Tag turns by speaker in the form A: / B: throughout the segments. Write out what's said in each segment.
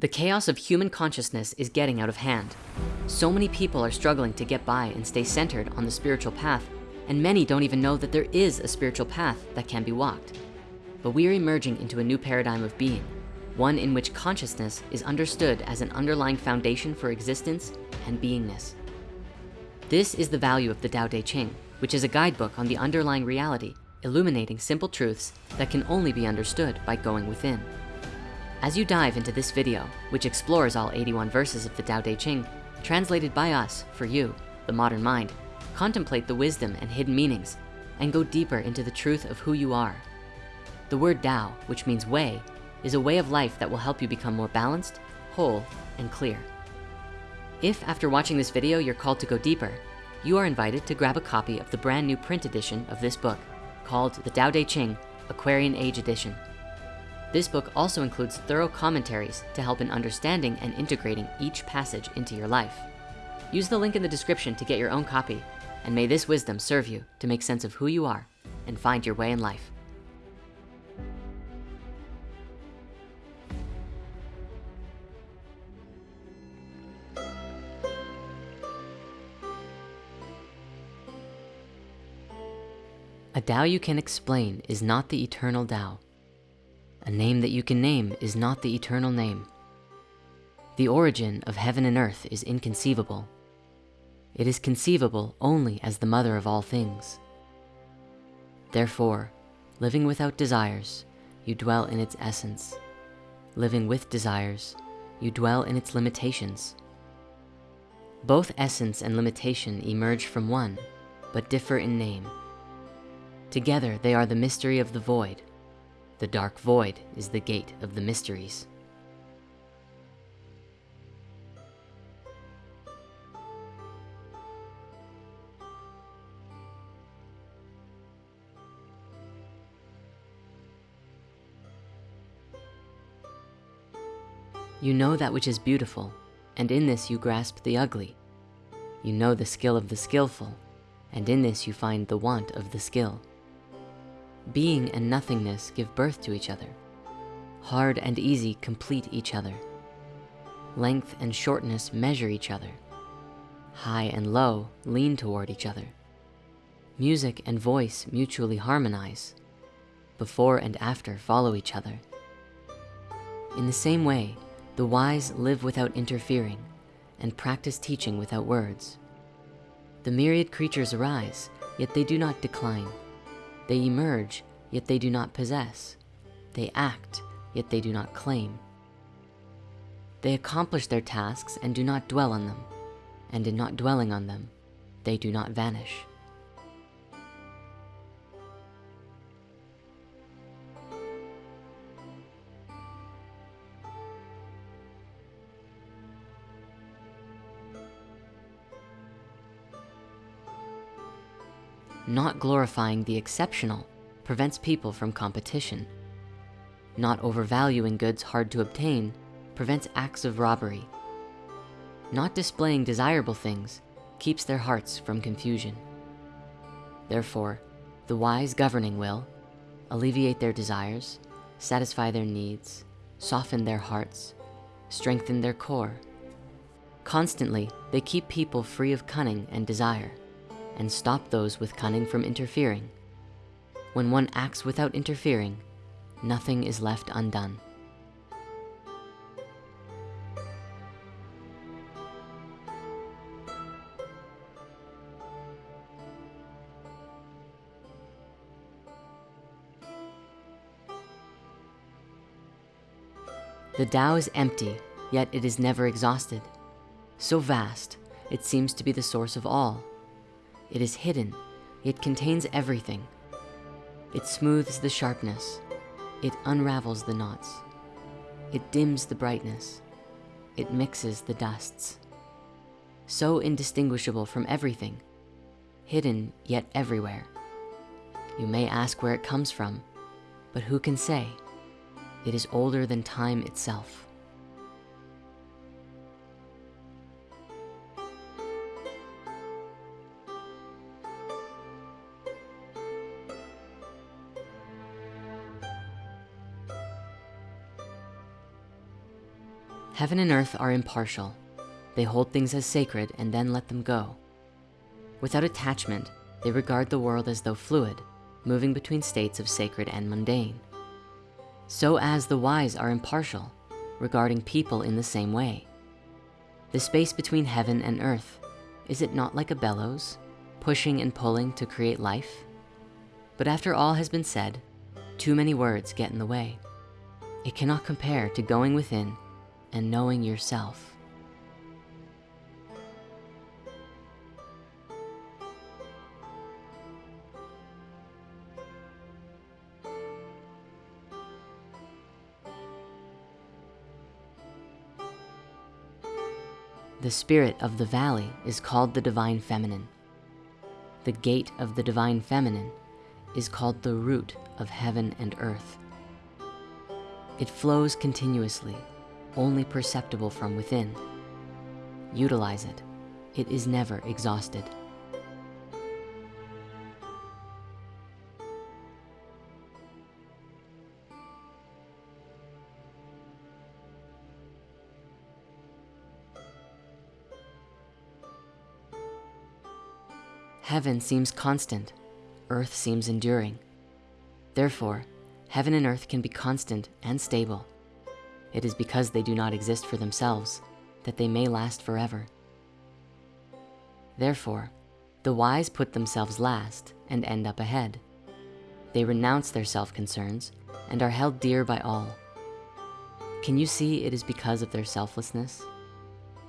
A: The chaos of human consciousness is getting out of hand. So many people are struggling to get by and stay centered on the spiritual path, and many don't even know that there is a spiritual path that can be walked. But we are emerging into a new paradigm of being, one in which consciousness is understood as an underlying foundation for existence and beingness. This is the value of the Tao Te Ching, which is a guidebook on the underlying reality, illuminating simple truths that can only be understood by going within. As you dive into this video, which explores all 81 verses of the Tao Te Ching, translated by us for you, the modern mind, contemplate the wisdom and hidden meanings, and go deeper into the truth of who you are. The word Tao, which means way, is a way of life that will help you become more balanced, whole, and clear. If after watching this video, you're called to go deeper, you are invited to grab a copy of the brand new print edition of this book called the Tao Te Ching Aquarian Age Edition. This book also includes thorough commentaries to help in understanding and integrating each passage into your life. Use the link in the description to get your own copy, and may this wisdom serve you to make sense of who you are and find your way in life. A Tao you can explain is not the eternal Tao. A name that you can name is not the eternal name. The origin of heaven and earth is inconceivable. It is conceivable only as the mother of all things. Therefore, living without desires, you dwell in its essence. Living with desires, you dwell in its limitations. Both essence and limitation emerge from one, but differ in name. Together, they are the mystery of the void, the dark void is the gate of the mysteries. You know that which is beautiful, and in this you grasp the ugly. You know the skill of the skillful, and in this you find the want of the skill. Being and nothingness give birth to each other. Hard and easy complete each other. Length and shortness measure each other. High and low lean toward each other. Music and voice mutually harmonize. Before and after follow each other. In the same way, the wise live without interfering and practice teaching without words. The myriad creatures arise, yet they do not decline. They emerge, yet they do not possess. They act, yet they do not claim. They accomplish their tasks and do not dwell on them. And in not dwelling on them, they do not vanish. Not glorifying the exceptional prevents people from competition. Not overvaluing goods hard to obtain prevents acts of robbery. Not displaying desirable things keeps their hearts from confusion. Therefore, the wise governing will alleviate their desires, satisfy their needs, soften their hearts, strengthen their core. Constantly, they keep people free of cunning and desire and stop those with cunning from interfering. When one acts without interfering, nothing is left undone. The Tao is empty, yet it is never exhausted. So vast, it seems to be the source of all. It is hidden, it contains everything. It smooths the sharpness. It unravels the knots. It dims the brightness. It mixes the dusts. So indistinguishable from everything, hidden yet everywhere. You may ask where it comes from, but who can say? It is older than time itself. Heaven and earth are impartial. They hold things as sacred and then let them go. Without attachment, they regard the world as though fluid, moving between states of sacred and mundane. So as the wise are impartial, regarding people in the same way. The space between heaven and earth, is it not like a bellows, pushing and pulling to create life? But after all has been said, too many words get in the way. It cannot compare to going within and knowing yourself. The spirit of the valley is called the Divine Feminine. The gate of the Divine Feminine is called the root of heaven and earth. It flows continuously, only perceptible from within. Utilize it. It is never exhausted. Heaven seems constant, earth seems enduring. Therefore, heaven and earth can be constant and stable. It is because they do not exist for themselves that they may last forever. Therefore, the wise put themselves last and end up ahead. They renounce their self-concerns and are held dear by all. Can you see it is because of their selflessness?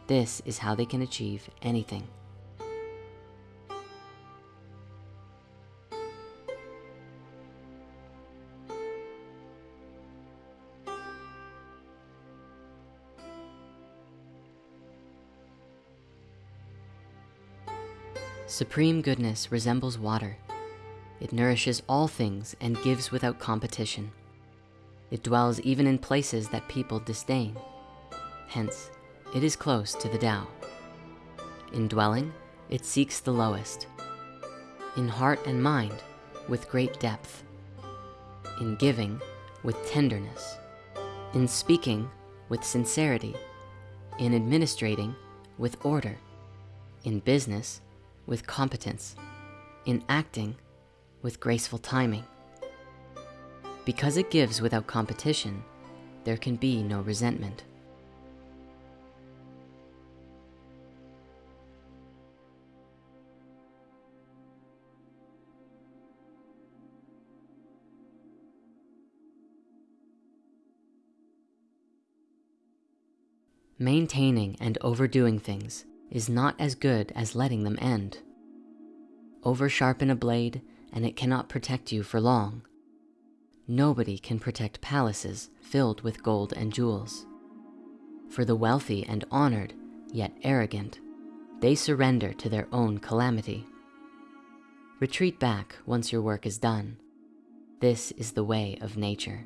A: This is how they can achieve anything. Supreme goodness resembles water. It nourishes all things and gives without competition. It dwells even in places that people disdain. Hence, it is close to the Tao. In dwelling, it seeks the lowest. In heart and mind, with great depth. In giving, with tenderness. In speaking, with sincerity. In administrating, with order. In business, with competence, in acting with graceful timing. Because it gives without competition, there can be no resentment. Maintaining and overdoing things is not as good as letting them end. Over sharpen a blade and it cannot protect you for long. Nobody can protect palaces filled with gold and jewels. For the wealthy and honored, yet arrogant, they surrender to their own calamity. Retreat back once your work is done. This is the way of nature.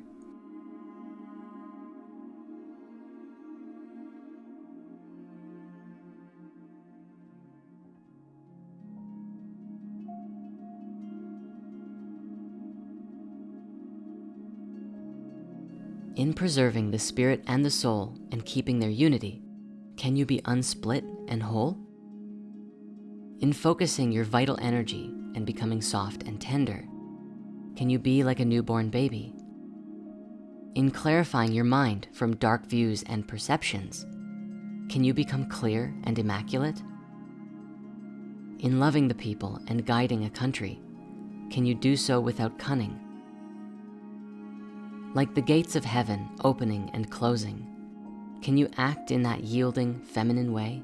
A: In preserving the spirit and the soul and keeping their unity, can you be unsplit and whole? In focusing your vital energy and becoming soft and tender, can you be like a newborn baby? In clarifying your mind from dark views and perceptions, can you become clear and immaculate? In loving the people and guiding a country, can you do so without cunning like the gates of heaven opening and closing, can you act in that yielding feminine way?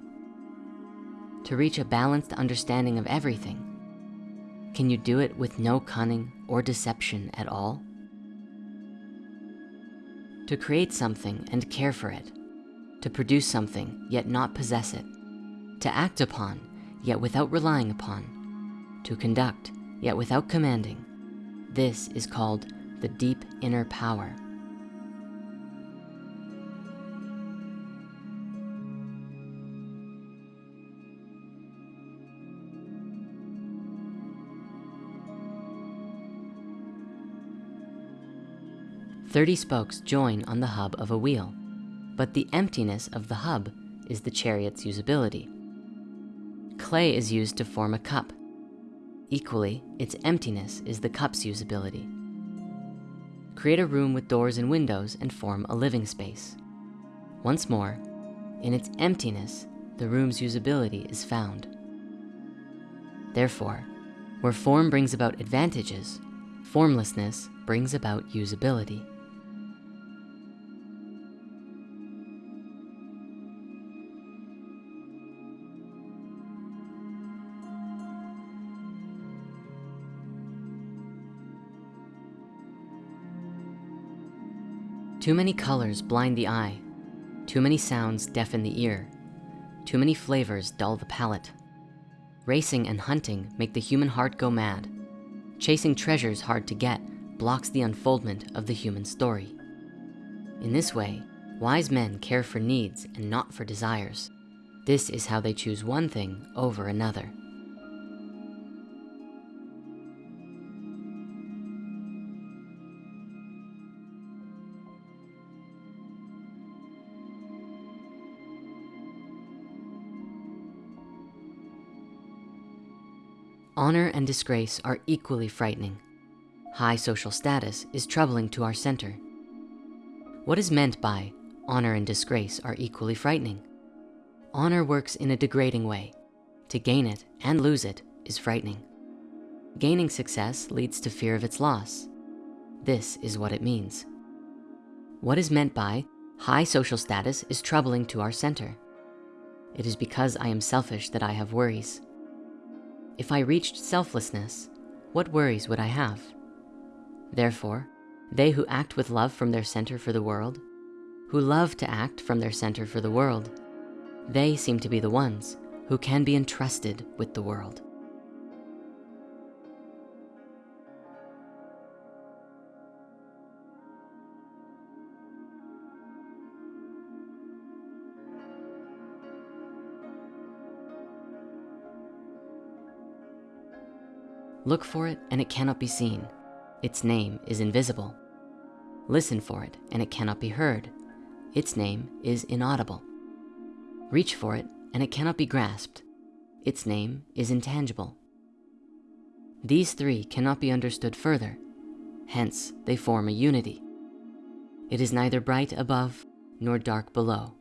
A: To reach a balanced understanding of everything, can you do it with no cunning or deception at all? To create something and care for it, to produce something yet not possess it, to act upon yet without relying upon, to conduct yet without commanding, this is called the deep inner power. Thirty spokes join on the hub of a wheel, but the emptiness of the hub is the chariot's usability. Clay is used to form a cup. Equally, its emptiness is the cup's usability. Create a room with doors and windows and form a living space. Once more, in its emptiness, the room's usability is found. Therefore, where form brings about advantages, formlessness brings about usability. Too many colors blind the eye. Too many sounds deafen the ear. Too many flavors dull the palate. Racing and hunting make the human heart go mad. Chasing treasures hard to get blocks the unfoldment of the human story. In this way, wise men care for needs and not for desires. This is how they choose one thing over another. Honor and disgrace are equally frightening. High social status is troubling to our center. What is meant by honor and disgrace are equally frightening? Honor works in a degrading way. To gain it and lose it is frightening. Gaining success leads to fear of its loss. This is what it means. What is meant by high social status is troubling to our center. It is because I am selfish that I have worries. If I reached selflessness, what worries would I have? Therefore, they who act with love from their center for the world, who love to act from their center for the world, they seem to be the ones who can be entrusted with the world. Look for it and it cannot be seen. Its name is invisible. Listen for it and it cannot be heard. Its name is inaudible. Reach for it and it cannot be grasped. Its name is intangible. These three cannot be understood further. Hence, they form a unity. It is neither bright above nor dark below.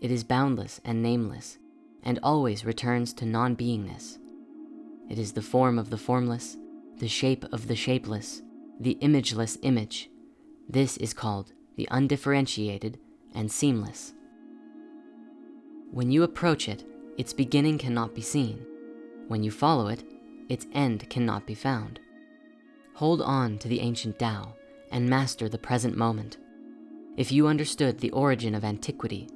A: It is boundless and nameless and always returns to non-beingness. It is the form of the formless, the shape of the shapeless, the imageless image. This is called the undifferentiated and seamless. When you approach it, its beginning cannot be seen. When you follow it, its end cannot be found. Hold on to the ancient Tao and master the present moment. If you understood the origin of antiquity,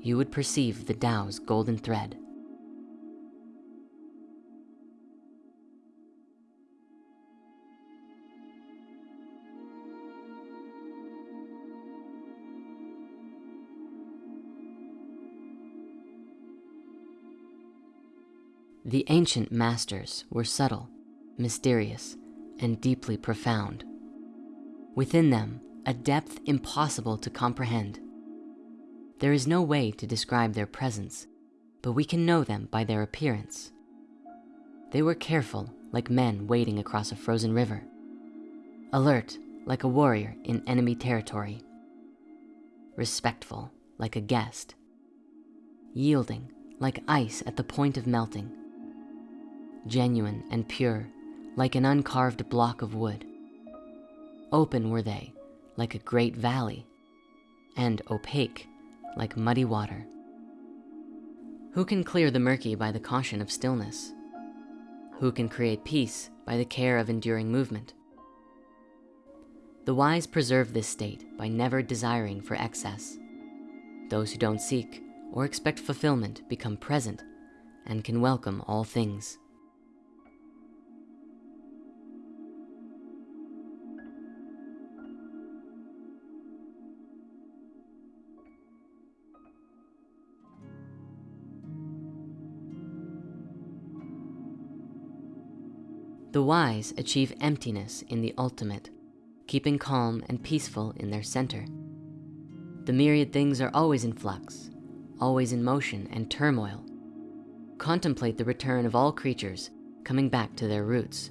A: you would perceive the Tao's golden thread. The ancient masters were subtle, mysterious, and deeply profound. Within them, a depth impossible to comprehend. There is no way to describe their presence, but we can know them by their appearance. They were careful like men wading across a frozen river. Alert like a warrior in enemy territory. Respectful like a guest. Yielding like ice at the point of melting genuine and pure, like an uncarved block of wood. Open were they, like a great valley, and opaque, like muddy water. Who can clear the murky by the caution of stillness? Who can create peace by the care of enduring movement? The wise preserve this state by never desiring for excess. Those who don't seek or expect fulfillment become present and can welcome all things. The wise achieve emptiness in the ultimate, keeping calm and peaceful in their center. The myriad things are always in flux, always in motion and turmoil. Contemplate the return of all creatures coming back to their roots.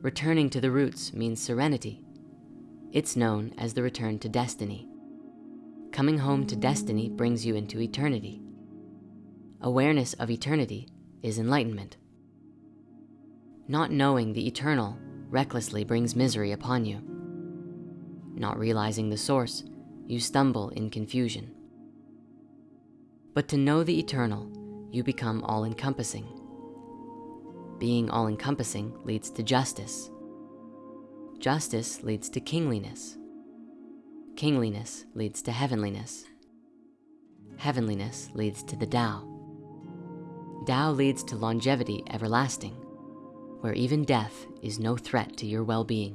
A: Returning to the roots means serenity. It's known as the return to destiny. Coming home to destiny brings you into eternity. Awareness of eternity is enlightenment. Not knowing the eternal recklessly brings misery upon you. Not realizing the source, you stumble in confusion. But to know the eternal, you become all-encompassing. Being all-encompassing leads to justice. Justice leads to kingliness. Kingliness leads to heavenliness. Heavenliness leads to the Tao. Tao leads to longevity everlasting, where even death is no threat to your well-being.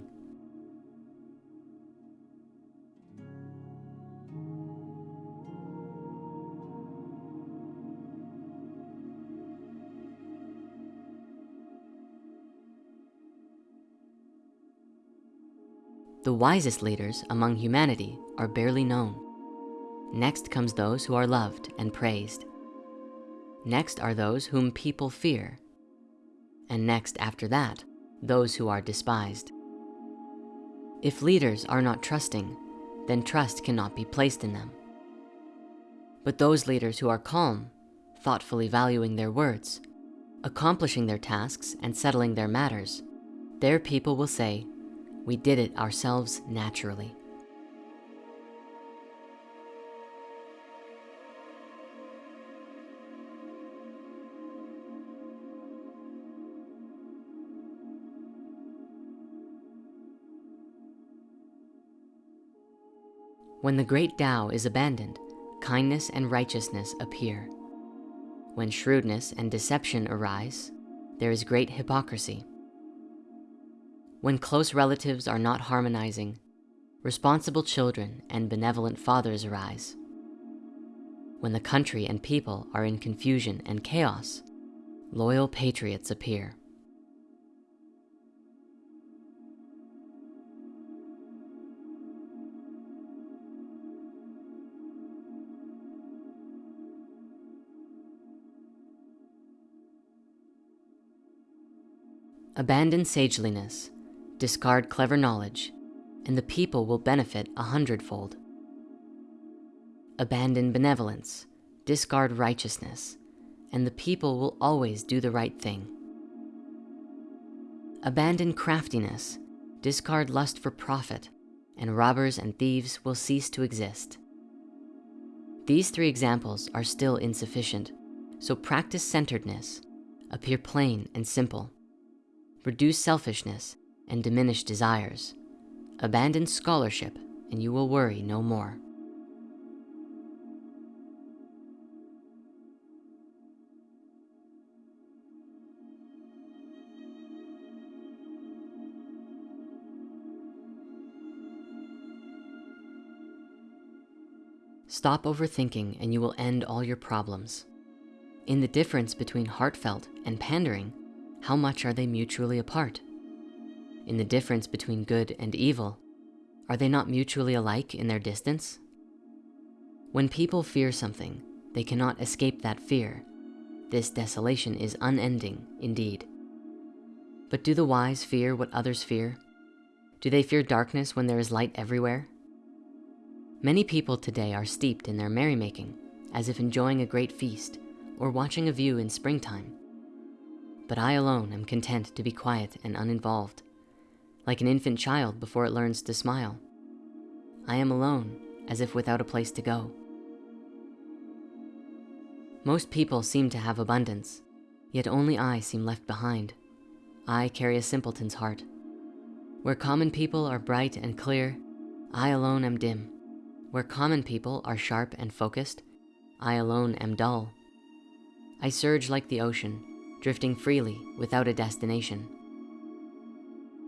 A: The wisest leaders among humanity are barely known. Next comes those who are loved and praised. Next are those whom people fear. And next after that, those who are despised. If leaders are not trusting, then trust cannot be placed in them. But those leaders who are calm, thoughtfully valuing their words, accomplishing their tasks and settling their matters, their people will say, we did it ourselves naturally. When the great Tao is abandoned, kindness and righteousness appear. When shrewdness and deception arise, there is great hypocrisy. When close relatives are not harmonizing, responsible children and benevolent fathers arise. When the country and people are in confusion and chaos, loyal patriots appear. Abandon sageliness. Discard clever knowledge, and the people will benefit a hundredfold. Abandon benevolence, discard righteousness, and the people will always do the right thing. Abandon craftiness, discard lust for profit, and robbers and thieves will cease to exist. These three examples are still insufficient, so practice centeredness, appear plain and simple, reduce selfishness, and diminish desires. Abandon scholarship and you will worry no more. Stop overthinking and you will end all your problems. In the difference between heartfelt and pandering, how much are they mutually apart? in the difference between good and evil, are they not mutually alike in their distance? When people fear something, they cannot escape that fear. This desolation is unending indeed. But do the wise fear what others fear? Do they fear darkness when there is light everywhere? Many people today are steeped in their merrymaking, as if enjoying a great feast or watching a view in springtime. But I alone am content to be quiet and uninvolved like an infant child before it learns to smile. I am alone, as if without a place to go. Most people seem to have abundance, yet only I seem left behind. I carry a simpleton's heart. Where common people are bright and clear, I alone am dim. Where common people are sharp and focused, I alone am dull. I surge like the ocean, drifting freely without a destination.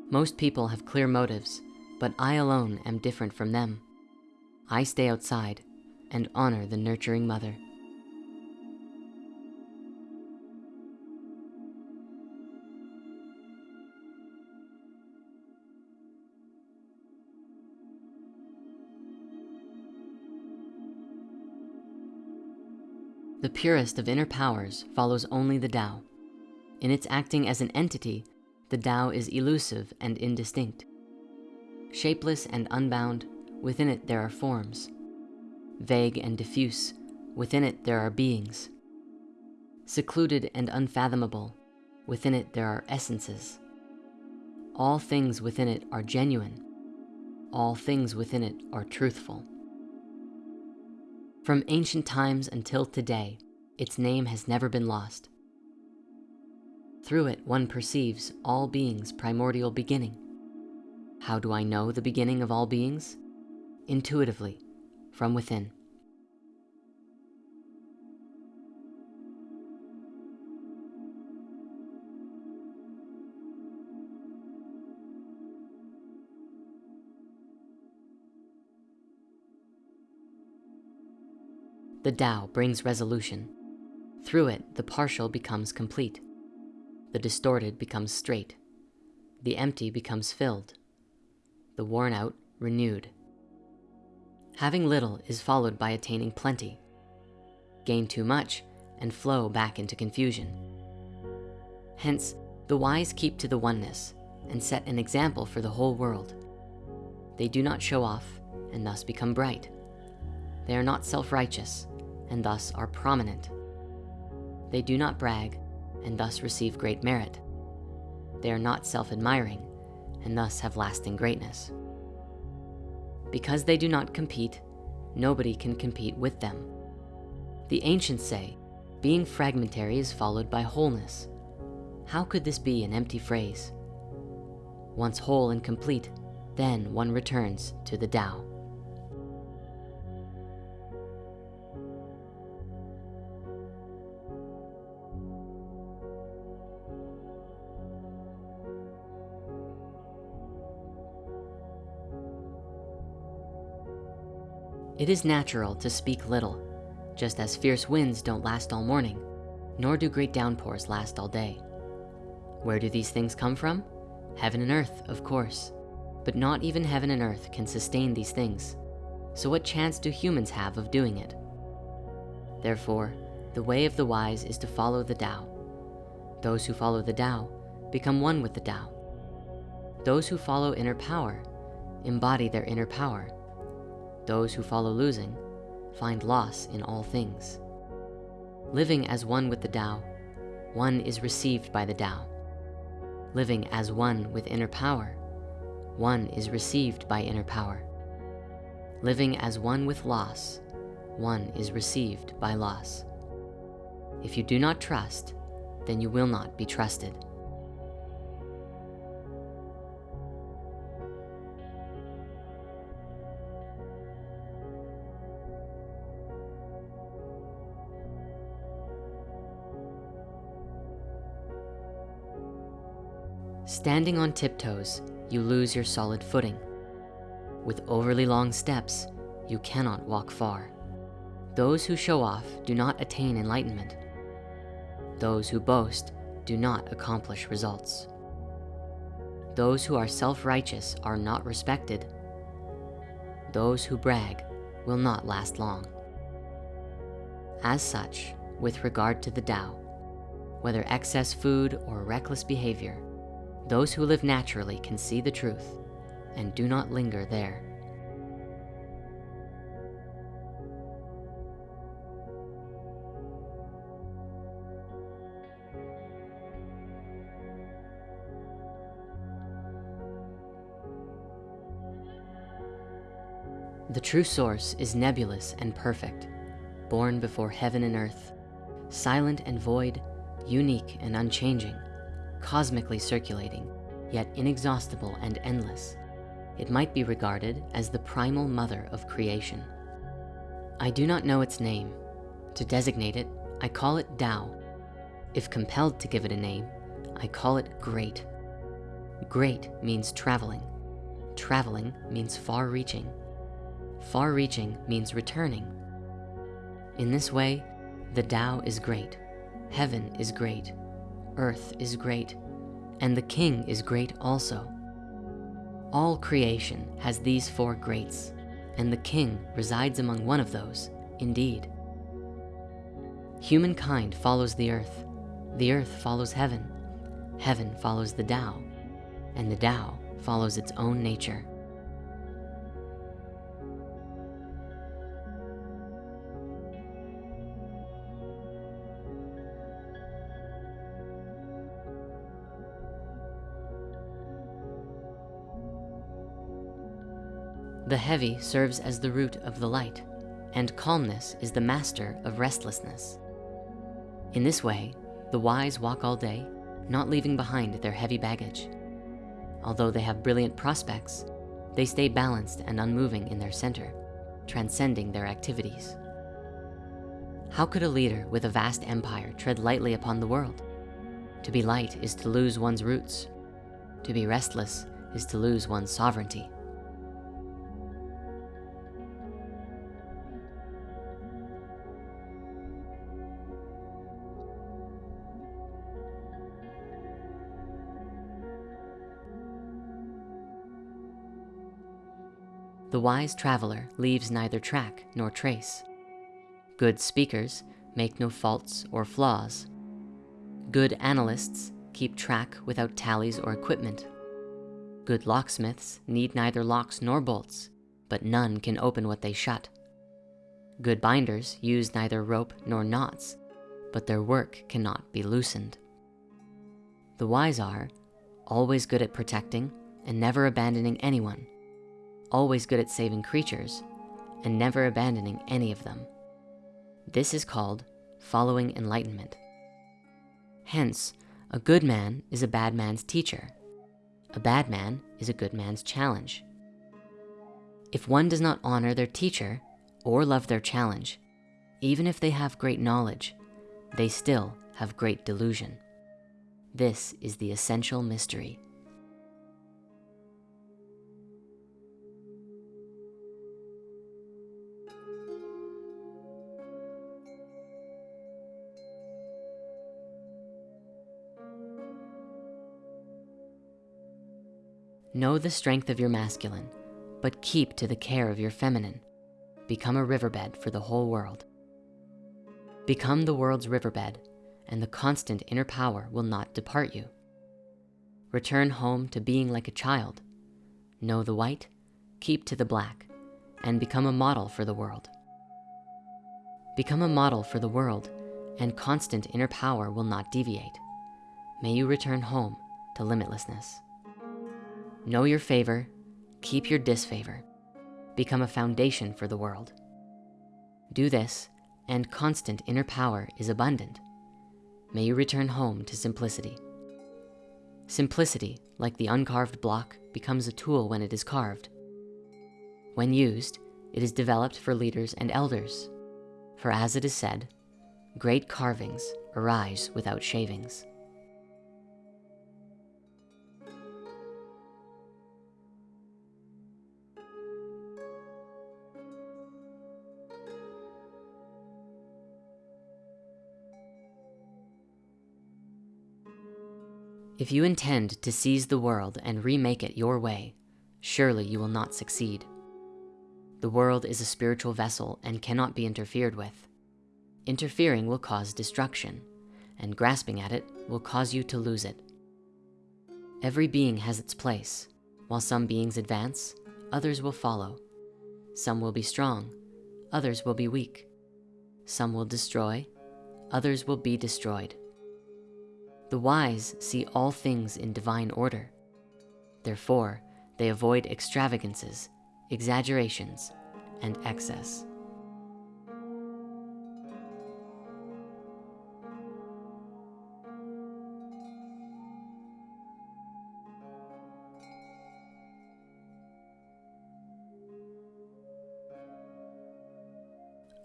A: Most people have clear motives, but I alone am different from them. I stay outside and honor the nurturing mother. The purest of inner powers follows only the Tao. In its acting as an entity, the Tao is elusive and indistinct. Shapeless and unbound, within it there are forms. Vague and diffuse, within it there are beings. Secluded and unfathomable, within it there are essences. All things within it are genuine. All things within it are truthful. From ancient times until today, its name has never been lost. Through it, one perceives all beings' primordial beginning. How do I know the beginning of all beings? Intuitively, from within. The Tao brings resolution. Through it, the partial becomes complete. The distorted becomes straight. The empty becomes filled. The worn out, renewed. Having little is followed by attaining plenty. Gain too much and flow back into confusion. Hence, the wise keep to the oneness and set an example for the whole world. They do not show off and thus become bright. They are not self-righteous and thus are prominent. They do not brag and thus receive great merit. They are not self-admiring and thus have lasting greatness. Because they do not compete, nobody can compete with them. The ancients say, being fragmentary is followed by wholeness. How could this be an empty phrase? Once whole and complete, then one returns to the Tao. It is natural to speak little, just as fierce winds don't last all morning, nor do great downpours last all day. Where do these things come from? Heaven and earth, of course. But not even heaven and earth can sustain these things. So what chance do humans have of doing it? Therefore, the way of the wise is to follow the Tao. Those who follow the Tao become one with the Tao. Those who follow inner power embody their inner power those who follow losing find loss in all things. Living as one with the Tao, one is received by the Tao. Living as one with inner power, one is received by inner power. Living as one with loss, one is received by loss. If you do not trust, then you will not be trusted. Standing on tiptoes, you lose your solid footing. With overly long steps, you cannot walk far. Those who show off do not attain enlightenment. Those who boast do not accomplish results. Those who are self-righteous are not respected. Those who brag will not last long. As such, with regard to the Tao, whether excess food or reckless behavior, those who live naturally can see the truth and do not linger there. The true source is nebulous and perfect, born before heaven and earth, silent and void, unique and unchanging, cosmically circulating, yet inexhaustible and endless. It might be regarded as the primal mother of creation. I do not know its name. To designate it, I call it Tao. If compelled to give it a name, I call it great. Great means traveling. Traveling means far-reaching. Far-reaching means returning. In this way, the Tao is great, heaven is great, earth is great, and the king is great also. All creation has these four greats, and the king resides among one of those, indeed. Humankind follows the earth. The earth follows heaven. Heaven follows the Tao. And the Tao follows its own nature. The heavy serves as the root of the light, and calmness is the master of restlessness. In this way, the wise walk all day, not leaving behind their heavy baggage. Although they have brilliant prospects, they stay balanced and unmoving in their center, transcending their activities. How could a leader with a vast empire tread lightly upon the world? To be light is to lose one's roots. To be restless is to lose one's sovereignty. The wise traveler leaves neither track nor trace. Good speakers make no faults or flaws. Good analysts keep track without tallies or equipment. Good locksmiths need neither locks nor bolts, but none can open what they shut. Good binders use neither rope nor knots, but their work cannot be loosened. The wise are always good at protecting and never abandoning anyone always good at saving creatures, and never abandoning any of them. This is called following enlightenment. Hence, a good man is a bad man's teacher. A bad man is a good man's challenge. If one does not honor their teacher or love their challenge, even if they have great knowledge, they still have great delusion. This is the essential mystery. Know the strength of your masculine, but keep to the care of your feminine. Become a riverbed for the whole world. Become the world's riverbed, and the constant inner power will not depart you. Return home to being like a child. Know the white, keep to the black, and become a model for the world. Become a model for the world, and constant inner power will not deviate. May you return home to limitlessness. Know your favor, keep your disfavor. Become a foundation for the world. Do this, and constant inner power is abundant. May you return home to simplicity. Simplicity, like the uncarved block, becomes a tool when it is carved. When used, it is developed for leaders and elders. For as it is said, great carvings arise without shavings. If you intend to seize the world and remake it your way, surely you will not succeed. The world is a spiritual vessel and cannot be interfered with. Interfering will cause destruction, and grasping at it will cause you to lose it. Every being has its place. While some beings advance, others will follow. Some will be strong, others will be weak. Some will destroy, others will be destroyed. The wise see all things in divine order. Therefore, they avoid extravagances, exaggerations, and excess.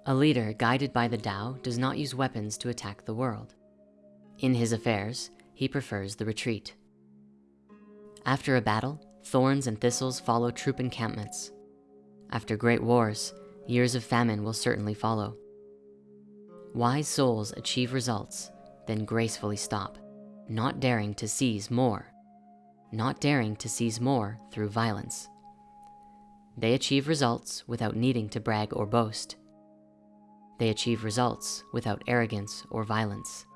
A: A leader guided by the Tao does not use weapons to attack the world. In his affairs, he prefers the retreat. After a battle, thorns and thistles follow troop encampments. After great wars, years of famine will certainly follow. Wise souls achieve results, then gracefully stop, not daring to seize more, not daring to seize more through violence. They achieve results without needing to brag or boast. They achieve results without arrogance or violence.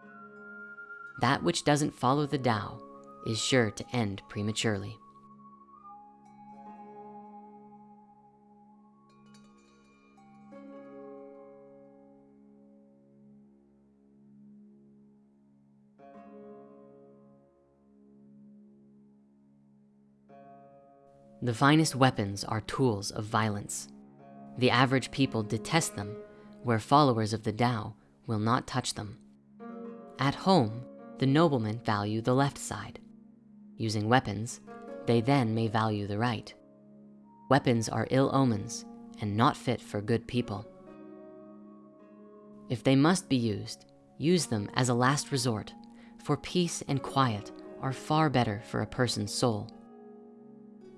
A: That which doesn't follow the Tao is sure to end prematurely. The finest weapons are tools of violence. The average people detest them, where followers of the Tao will not touch them. At home, the noblemen value the left side. Using weapons, they then may value the right. Weapons are ill omens and not fit for good people. If they must be used, use them as a last resort, for peace and quiet are far better for a person's soul.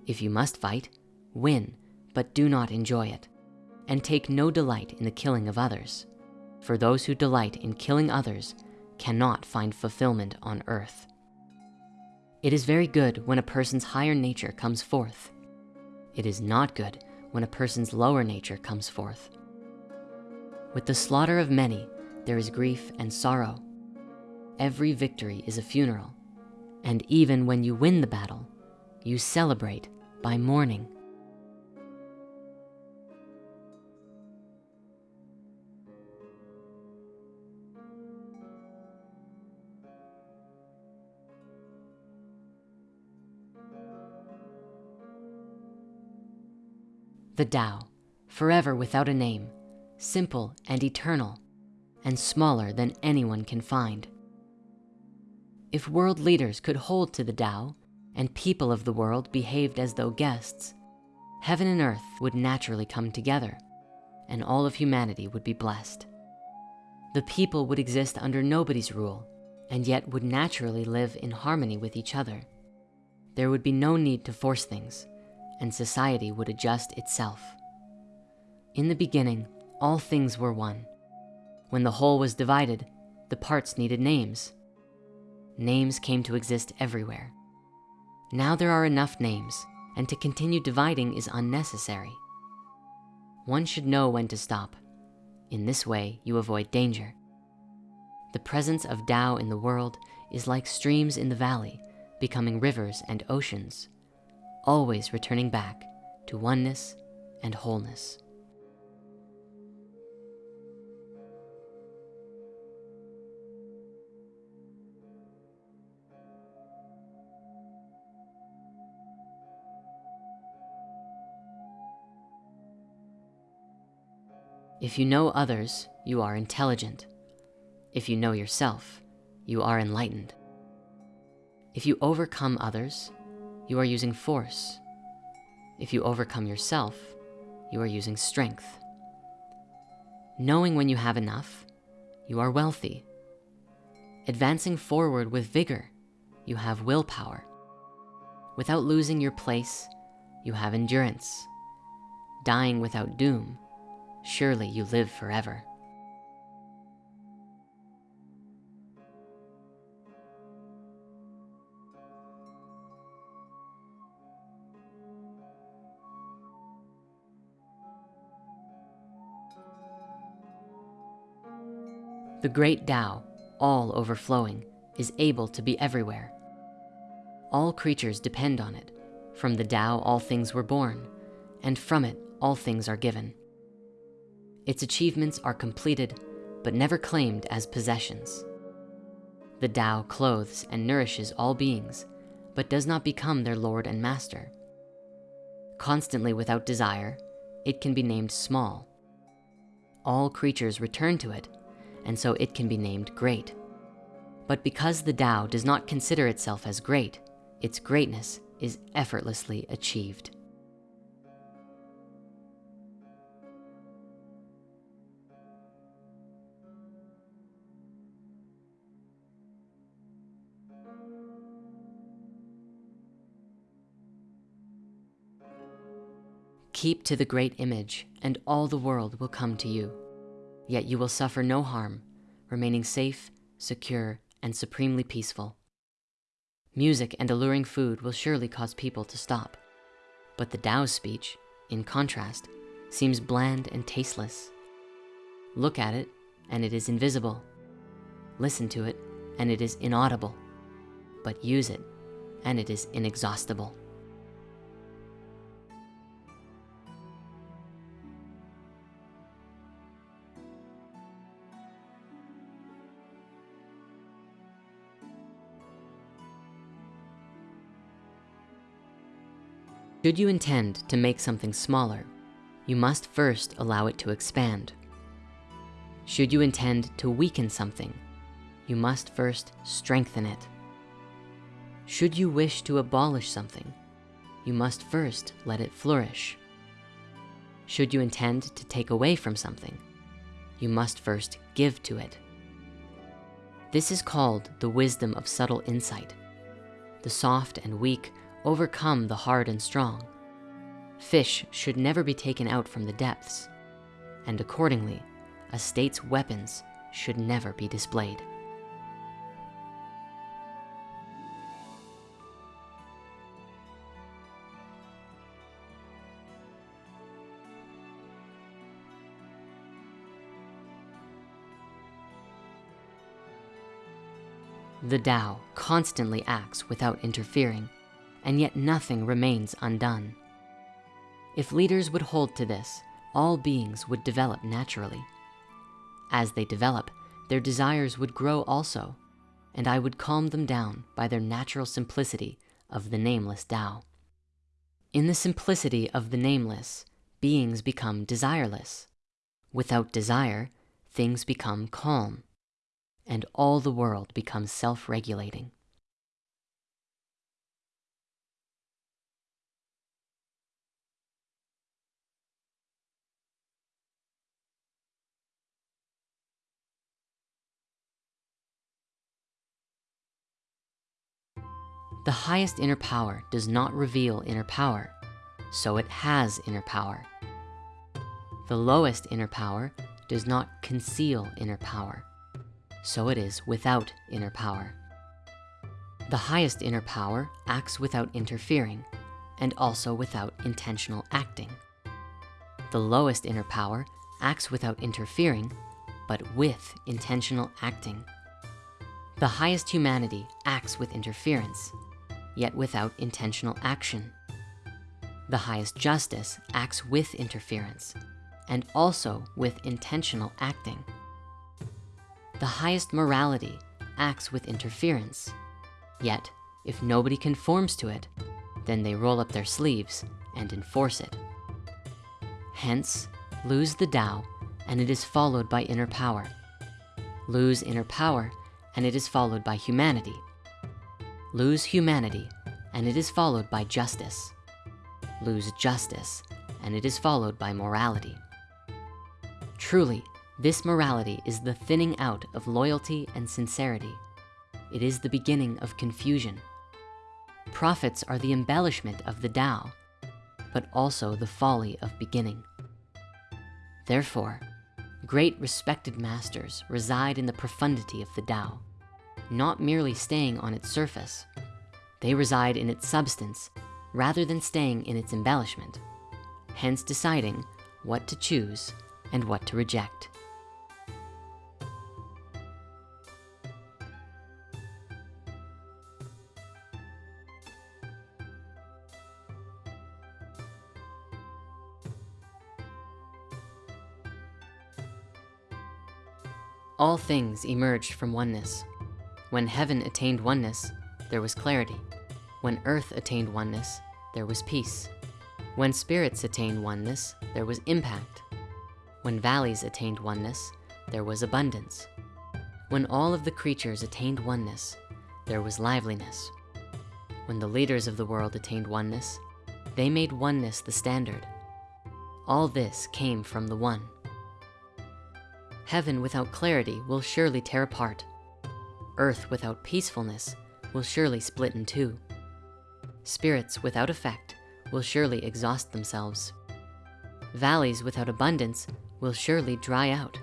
A: If you must fight, win, but do not enjoy it. And take no delight in the killing of others. For those who delight in killing others cannot find fulfillment on earth. It is very good when a person's higher nature comes forth. It is not good when a person's lower nature comes forth. With the slaughter of many, there is grief and sorrow. Every victory is a funeral. And even when you win the battle, you celebrate by mourning. The Tao, forever without a name, simple and eternal, and smaller than anyone can find. If world leaders could hold to the Tao, and people of the world behaved as though guests, heaven and earth would naturally come together and all of humanity would be blessed. The people would exist under nobody's rule and yet would naturally live in harmony with each other. There would be no need to force things and society would adjust itself. In the beginning, all things were one. When the whole was divided, the parts needed names. Names came to exist everywhere. Now there are enough names, and to continue dividing is unnecessary. One should know when to stop. In this way, you avoid danger. The presence of Tao in the world is like streams in the valley, becoming rivers and oceans, always returning back to oneness and wholeness. If you know others, you are intelligent. If you know yourself, you are enlightened. If you overcome others, you are using force. If you overcome yourself, you are using strength. Knowing when you have enough, you are wealthy. Advancing forward with vigor, you have willpower. Without losing your place, you have endurance. Dying without doom, surely you live forever. The great Tao, all overflowing, is able to be everywhere. All creatures depend on it. From the Tao, all things were born, and from it, all things are given. Its achievements are completed, but never claimed as possessions. The Tao clothes and nourishes all beings, but does not become their Lord and Master. Constantly without desire, it can be named small. All creatures return to it, and so it can be named great. But because the Tao does not consider itself as great, its greatness is effortlessly achieved. Keep to the great image and all the world will come to you. Yet you will suffer no harm, remaining safe, secure, and supremely peaceful. Music and alluring food will surely cause people to stop. But the Tao's speech, in contrast, seems bland and tasteless. Look at it and it is invisible. Listen to it and it is inaudible. But use it and it is inexhaustible. Should you intend to make something smaller, you must first allow it to expand. Should you intend to weaken something, you must first strengthen it. Should you wish to abolish something, you must first let it flourish. Should you intend to take away from something, you must first give to it. This is called the wisdom of subtle insight. The soft and weak overcome the hard and strong. Fish should never be taken out from the depths, and accordingly, a state's weapons should never be displayed. The Tao constantly acts without interfering and yet nothing remains undone. If leaders would hold to this, all beings would develop naturally. As they develop, their desires would grow also, and I would calm them down by their natural simplicity of the nameless Tao. In the simplicity of the nameless, beings become desireless. Without desire, things become calm, and all the world becomes self-regulating. The highest inner power does not reveal inner power, so it has inner power. The lowest inner power does not conceal inner power, so it is without inner power. The highest inner power acts without interfering and also without intentional acting. The lowest inner power acts without interfering, but with intentional acting. The highest humanity acts with interference yet without intentional action. The highest justice acts with interference and also with intentional acting. The highest morality acts with interference, yet if nobody conforms to it, then they roll up their sleeves and enforce it. Hence, lose the Tao and it is followed by inner power. Lose inner power and it is followed by humanity Lose humanity, and it is followed by justice. Lose justice, and it is followed by morality. Truly, this morality is the thinning out of loyalty and sincerity. It is the beginning of confusion. Profits are the embellishment of the Tao, but also the folly of beginning. Therefore, great respected masters reside in the profundity of the Tao not merely staying on its surface. They reside in its substance rather than staying in its embellishment, hence deciding what to choose and what to reject. All things emerged from oneness. When heaven attained oneness, there was clarity. When earth attained oneness, there was peace. When spirits attained oneness, there was impact. When valleys attained oneness, there was abundance. When all of the creatures attained oneness, there was liveliness. When the leaders of the world attained oneness, they made oneness the standard. All this came from the one. Heaven without clarity will surely tear apart Earth without peacefulness will surely split in two. Spirits without effect will surely exhaust themselves. Valleys without abundance will surely dry out.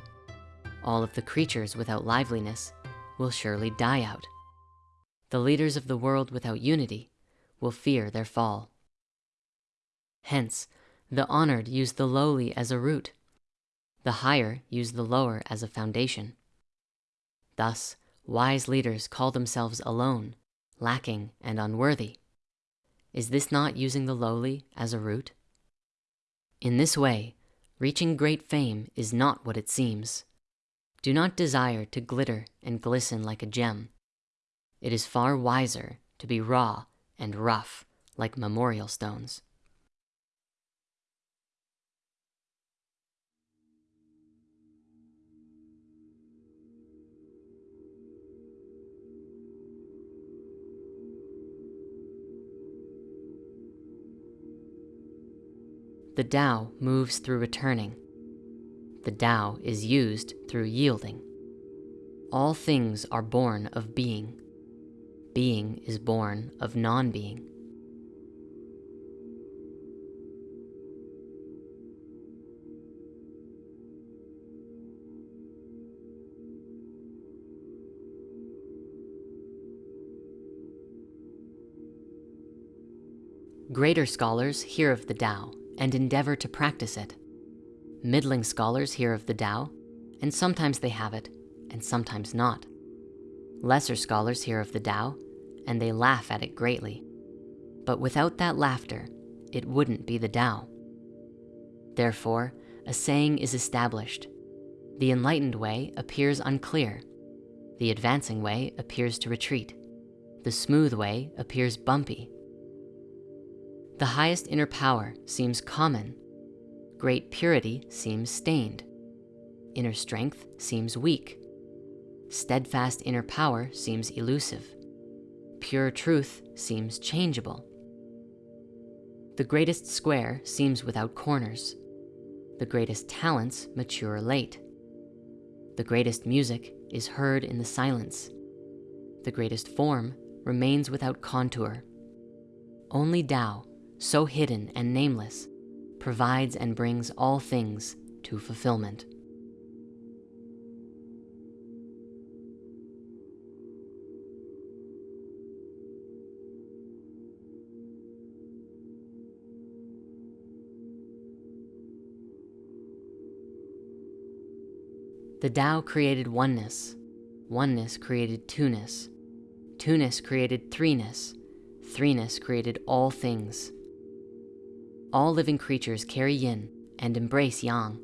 A: All of the creatures without liveliness will surely die out. The leaders of the world without unity will fear their fall. Hence, the honored use the lowly as a root. The higher use the lower as a foundation. Thus, wise leaders call themselves alone, lacking, and unworthy. Is this not using the lowly as a root? In this way, reaching great fame is not what it seems. Do not desire to glitter and glisten like a gem. It is far wiser to be raw and rough like memorial stones. The Tao moves through returning. The Tao is used through yielding. All things are born of being. Being is born of non-being. Greater scholars hear of the Tao and endeavor to practice it. Middling scholars hear of the Tao, and sometimes they have it, and sometimes not. Lesser scholars hear of the Tao, and they laugh at it greatly. But without that laughter, it wouldn't be the Tao. Therefore, a saying is established. The enlightened way appears unclear. The advancing way appears to retreat. The smooth way appears bumpy. The highest inner power seems common. Great purity seems stained. Inner strength seems weak. Steadfast inner power seems elusive. Pure truth seems changeable. The greatest square seems without corners. The greatest talents mature late. The greatest music is heard in the silence. The greatest form remains without contour. Only Tao so hidden and nameless, provides and brings all things to fulfillment. The Tao created oneness. Oneness created two-ness. Two-ness created threeness. Threeness created all things. All living creatures carry yin and embrace yang.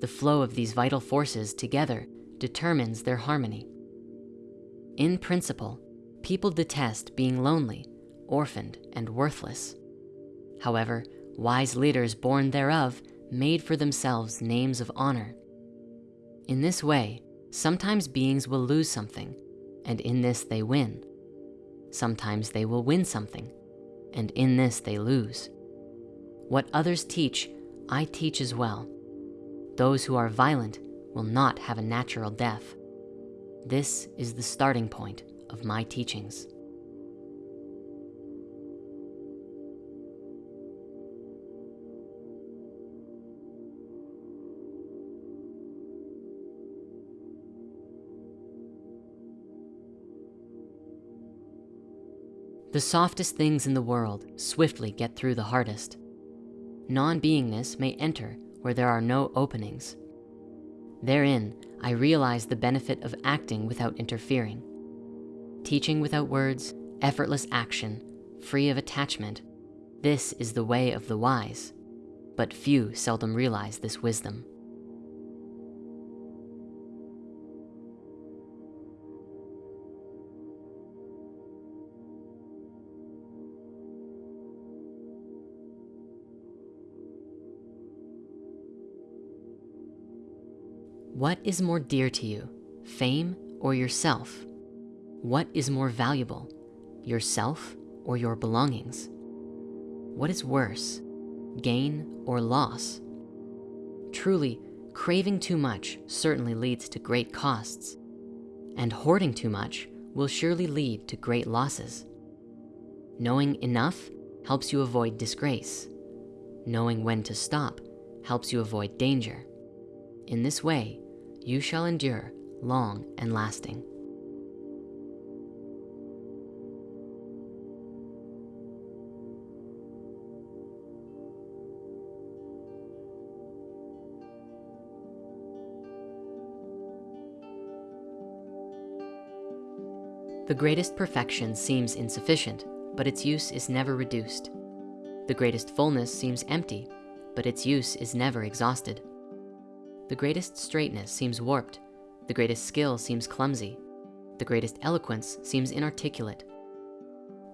A: The flow of these vital forces together determines their harmony. In principle, people detest being lonely, orphaned, and worthless. However, wise leaders born thereof made for themselves names of honor. In this way, sometimes beings will lose something, and in this they win. Sometimes they will win something, and in this they lose. What others teach, I teach as well. Those who are violent will not have a natural death. This is the starting point of my teachings. The softest things in the world swiftly get through the hardest non-beingness may enter where there are no openings. Therein, I realize the benefit of acting without interfering. Teaching without words, effortless action, free of attachment. This is the way of the wise, but few seldom realize this wisdom. What is more dear to you, fame or yourself? What is more valuable, yourself or your belongings? What is worse, gain or loss? Truly, craving too much certainly leads to great costs, and hoarding too much will surely lead to great losses. Knowing enough helps you avoid disgrace. Knowing when to stop helps you avoid danger. In this way, you shall endure long and lasting. The greatest perfection seems insufficient, but its use is never reduced. The greatest fullness seems empty, but its use is never exhausted. The greatest straightness seems warped. The greatest skill seems clumsy. The greatest eloquence seems inarticulate.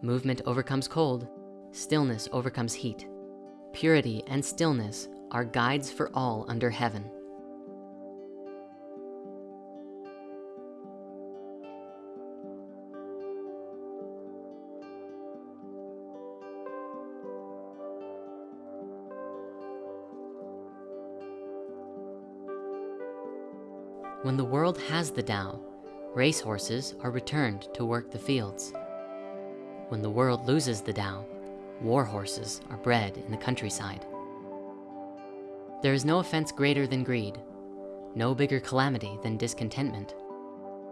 A: Movement overcomes cold. Stillness overcomes heat. Purity and stillness are guides for all under heaven. When the world has the Tao, racehorses are returned to work the fields. When the world loses the Tao, war horses are bred in the countryside. There is no offense greater than greed, no bigger calamity than discontentment,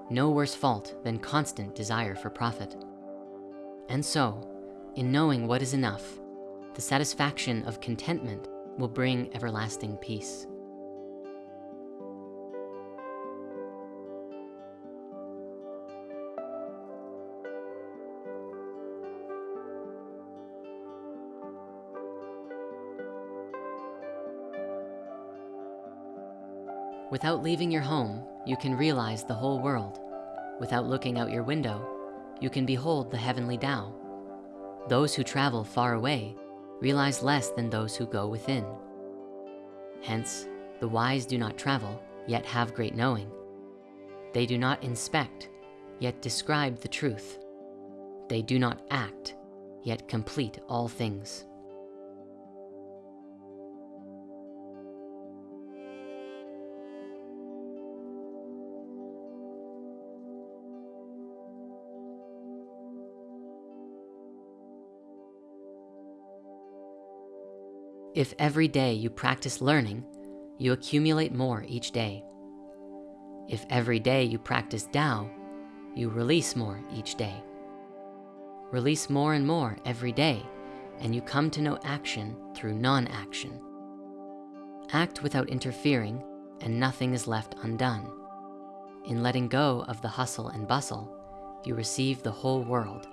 A: no worse fault than constant desire for profit. And so, in knowing what is enough, the satisfaction of contentment will bring everlasting peace. Without leaving your home, you can realize the whole world. Without looking out your window, you can behold the heavenly Tao. Those who travel far away realize less than those who go within. Hence, the wise do not travel, yet have great knowing. They do not inspect, yet describe the truth. They do not act, yet complete all things. If every day you practice learning, you accumulate more each day. If every day you practice Tao, you release more each day. Release more and more every day, and you come to know action through non-action. Act without interfering, and nothing is left undone. In letting go of the hustle and bustle, you receive the whole world.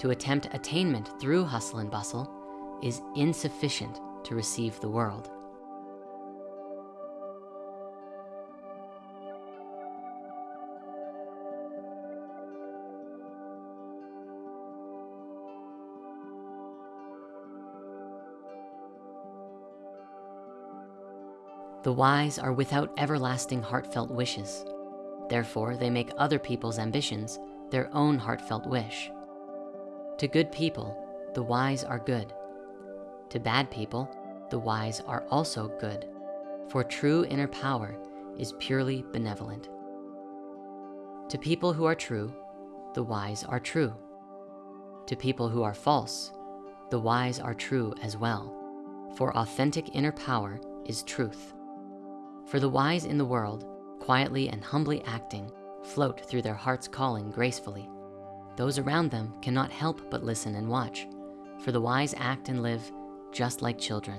A: To attempt attainment through hustle and bustle is insufficient to receive the world. The wise are without everlasting heartfelt wishes. Therefore, they make other people's ambitions their own heartfelt wish. To good people, the wise are good. To bad people, the wise are also good, for true inner power is purely benevolent. To people who are true, the wise are true. To people who are false, the wise are true as well, for authentic inner power is truth. For the wise in the world, quietly and humbly acting, float through their heart's calling gracefully. Those around them cannot help but listen and watch, for the wise act and live just like children.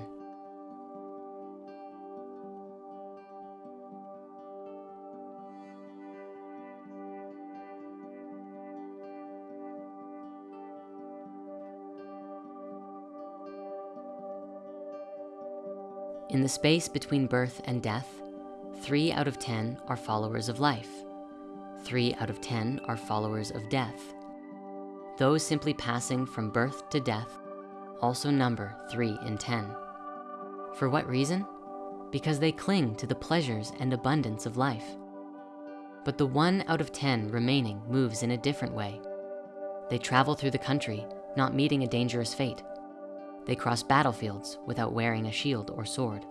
A: In the space between birth and death, three out of 10 are followers of life. Three out of 10 are followers of death. Those simply passing from birth to death also number three in 10. For what reason? Because they cling to the pleasures and abundance of life. But the one out of 10 remaining moves in a different way. They travel through the country, not meeting a dangerous fate. They cross battlefields without wearing a shield or sword.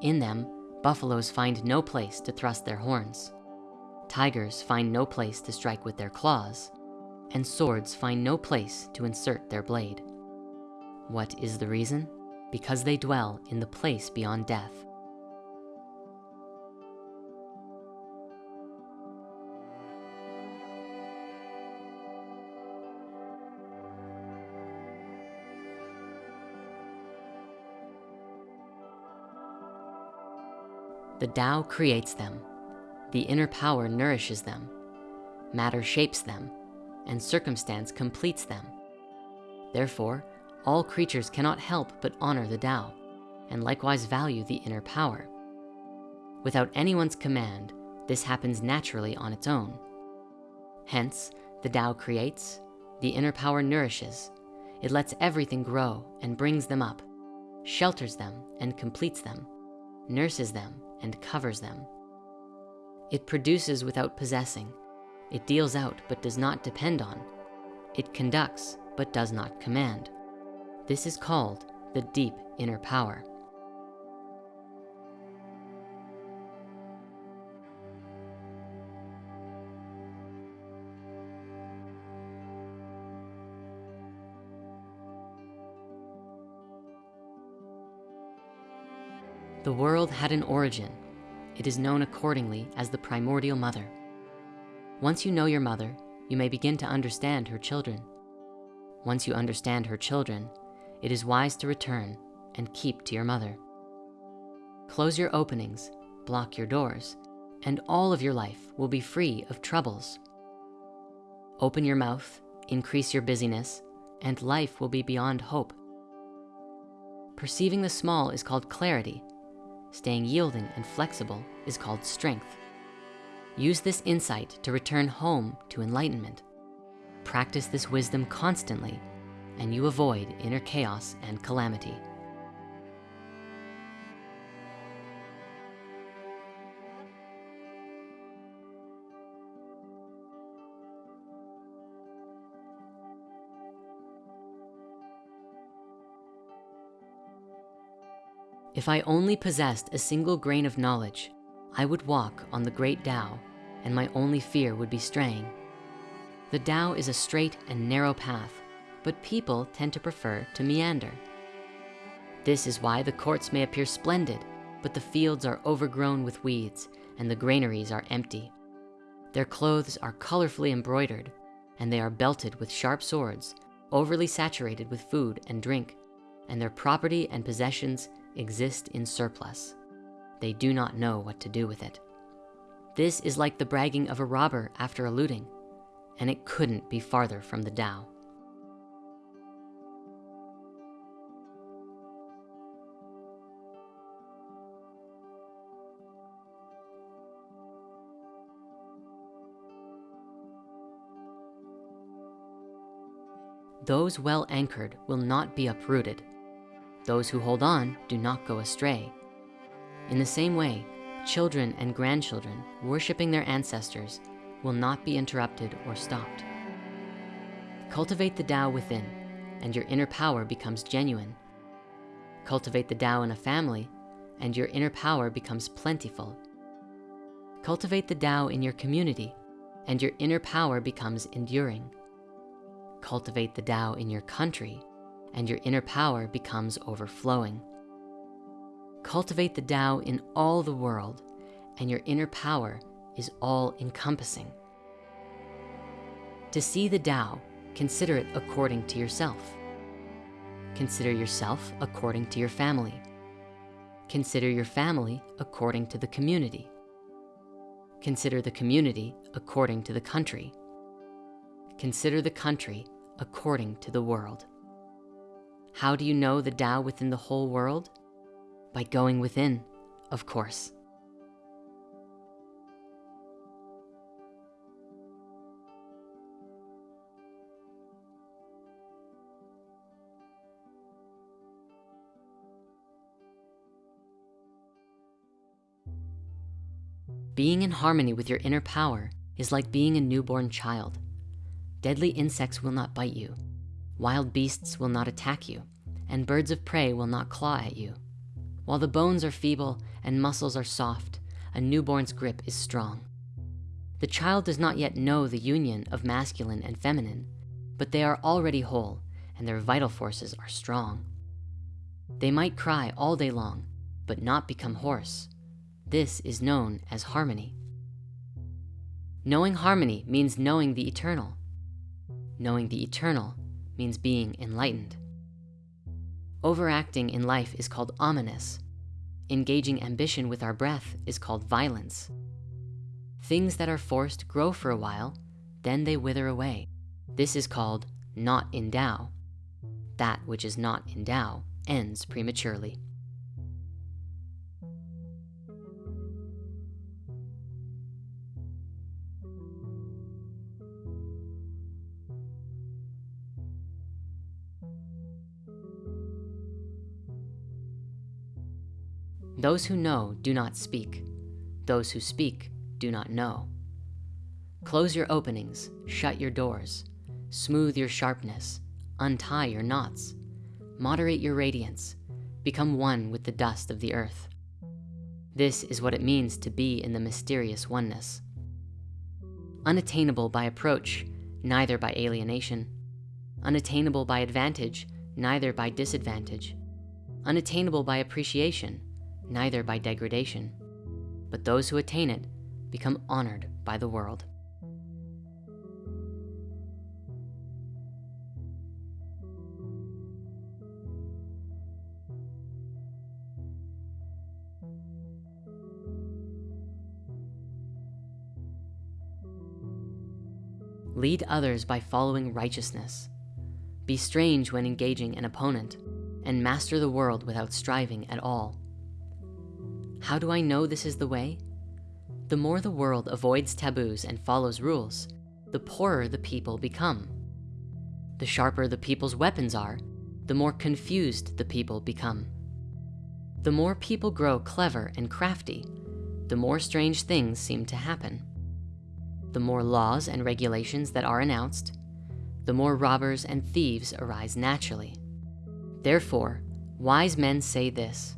A: In them, buffaloes find no place to thrust their horns. Tigers find no place to strike with their claws, and swords find no place to insert their blade. What is the reason? Because they dwell in the place beyond death. The Tao creates them. The inner power nourishes them. matter shapes them, and circumstance completes them. Therefore, all creatures cannot help but honor the Tao, and likewise value the inner power. Without anyone's command, this happens naturally on its own. Hence, the Tao creates, the inner power nourishes, it lets everything grow and brings them up, shelters them and completes them, nurses them and covers them. It produces without possessing. It deals out but does not depend on. It conducts but does not command. This is called the deep inner power. The world had an origin. It is known accordingly as the primordial mother. Once you know your mother, you may begin to understand her children. Once you understand her children, it is wise to return and keep to your mother. Close your openings, block your doors, and all of your life will be free of troubles. Open your mouth, increase your busyness, and life will be beyond hope. Perceiving the small is called clarity, Staying yielding and flexible is called strength. Use this insight to return home to enlightenment. Practice this wisdom constantly and you avoid inner chaos and calamity. If I only possessed a single grain of knowledge, I would walk on the great Tao and my only fear would be straying. The Tao is a straight and narrow path, but people tend to prefer to meander. This is why the courts may appear splendid, but the fields are overgrown with weeds and the granaries are empty. Their clothes are colorfully embroidered and they are belted with sharp swords, overly saturated with food and drink, and their property and possessions exist in surplus. They do not know what to do with it. This is like the bragging of a robber after a looting, and it couldn't be farther from the Tao. Those well anchored will not be uprooted those who hold on do not go astray. In the same way, children and grandchildren worshiping their ancestors will not be interrupted or stopped. Cultivate the Tao within and your inner power becomes genuine. Cultivate the Tao in a family and your inner power becomes plentiful. Cultivate the Tao in your community and your inner power becomes enduring. Cultivate the Tao in your country and your inner power becomes overflowing. Cultivate the Tao in all the world and your inner power is all encompassing. To see the Tao, consider it according to yourself. Consider yourself according to your family. Consider your family according to the community. Consider the community according to the country. Consider the country according to the world. How do you know the Tao within the whole world? By going within, of course. Being in harmony with your inner power is like being a newborn child. Deadly insects will not bite you. Wild beasts will not attack you, and birds of prey will not claw at you. While the bones are feeble and muscles are soft, a newborn's grip is strong. The child does not yet know the union of masculine and feminine, but they are already whole and their vital forces are strong. They might cry all day long, but not become hoarse. This is known as harmony. Knowing harmony means knowing the eternal. Knowing the eternal means being enlightened. Overacting in life is called ominous. Engaging ambition with our breath is called violence. Things that are forced grow for a while, then they wither away. This is called not in Tao. That which is not in Tao ends prematurely. Those who know do not speak. Those who speak do not know. Close your openings, shut your doors, smooth your sharpness, untie your knots, moderate your radiance, become one with the dust of the earth. This is what it means to be in the mysterious oneness. Unattainable by approach, neither by alienation. Unattainable by advantage, neither by disadvantage. Unattainable by appreciation, neither by degradation. But those who attain it become honored by the world. Lead others by following righteousness. Be strange when engaging an opponent and master the world without striving at all. How do I know this is the way? The more the world avoids taboos and follows rules, the poorer the people become. The sharper the people's weapons are, the more confused the people become. The more people grow clever and crafty, the more strange things seem to happen. The more laws and regulations that are announced, the more robbers and thieves arise naturally. Therefore, wise men say this,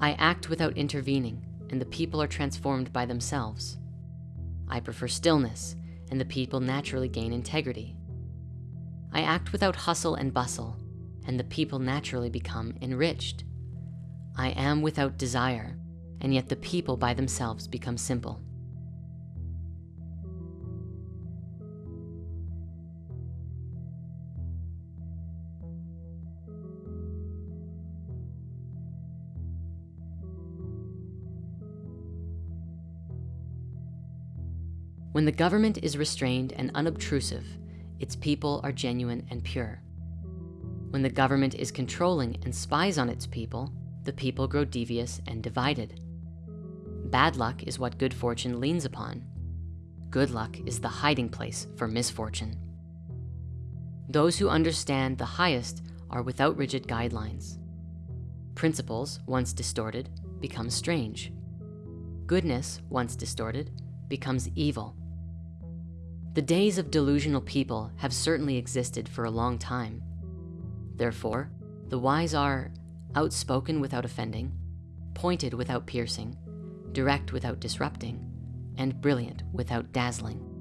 A: I act without intervening, and the people are transformed by themselves. I prefer stillness, and the people naturally gain integrity. I act without hustle and bustle, and the people naturally become enriched. I am without desire, and yet the people by themselves become simple. When the government is restrained and unobtrusive, its people are genuine and pure. When the government is controlling and spies on its people, the people grow devious and divided. Bad luck is what good fortune leans upon. Good luck is the hiding place for misfortune. Those who understand the highest are without rigid guidelines. Principles, once distorted, become strange. Goodness, once distorted, becomes evil. The days of delusional people have certainly existed for a long time. Therefore, the wise are outspoken without offending, pointed without piercing, direct without disrupting, and brilliant without dazzling.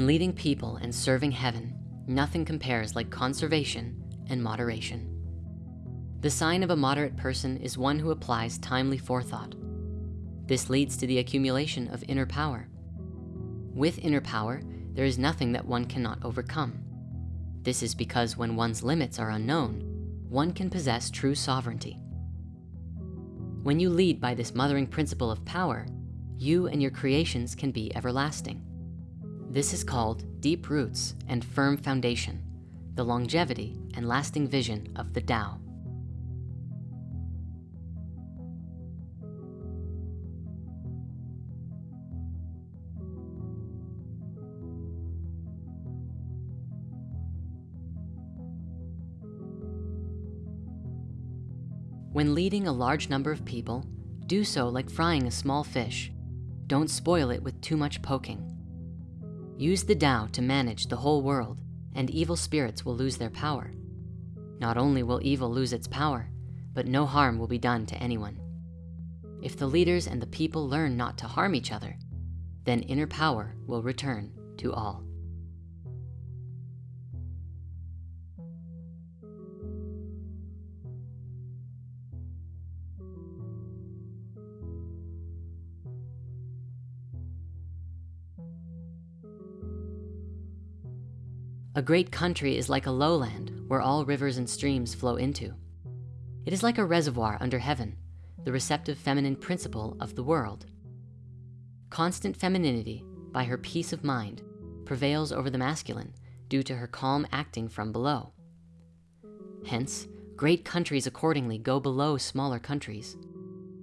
A: In leading people and serving heaven, nothing compares like conservation and moderation. The sign of a moderate person is one who applies timely forethought. This leads to the accumulation of inner power. With inner power, there is nothing that one cannot overcome. This is because when one's limits are unknown, one can possess true sovereignty. When you lead by this mothering principle of power, you and your creations can be everlasting. This is called deep roots and firm foundation, the longevity and lasting vision of the Tao. When leading a large number of people, do so like frying a small fish. Don't spoil it with too much poking. Use the Tao to manage the whole world and evil spirits will lose their power. Not only will evil lose its power, but no harm will be done to anyone. If the leaders and the people learn not to harm each other, then inner power will return to all. A great country is like a lowland where all rivers and streams flow into. It is like a reservoir under heaven, the receptive feminine principle of the world. Constant femininity, by her peace of mind, prevails over the masculine due to her calm acting from below. Hence, great countries accordingly go below smaller countries.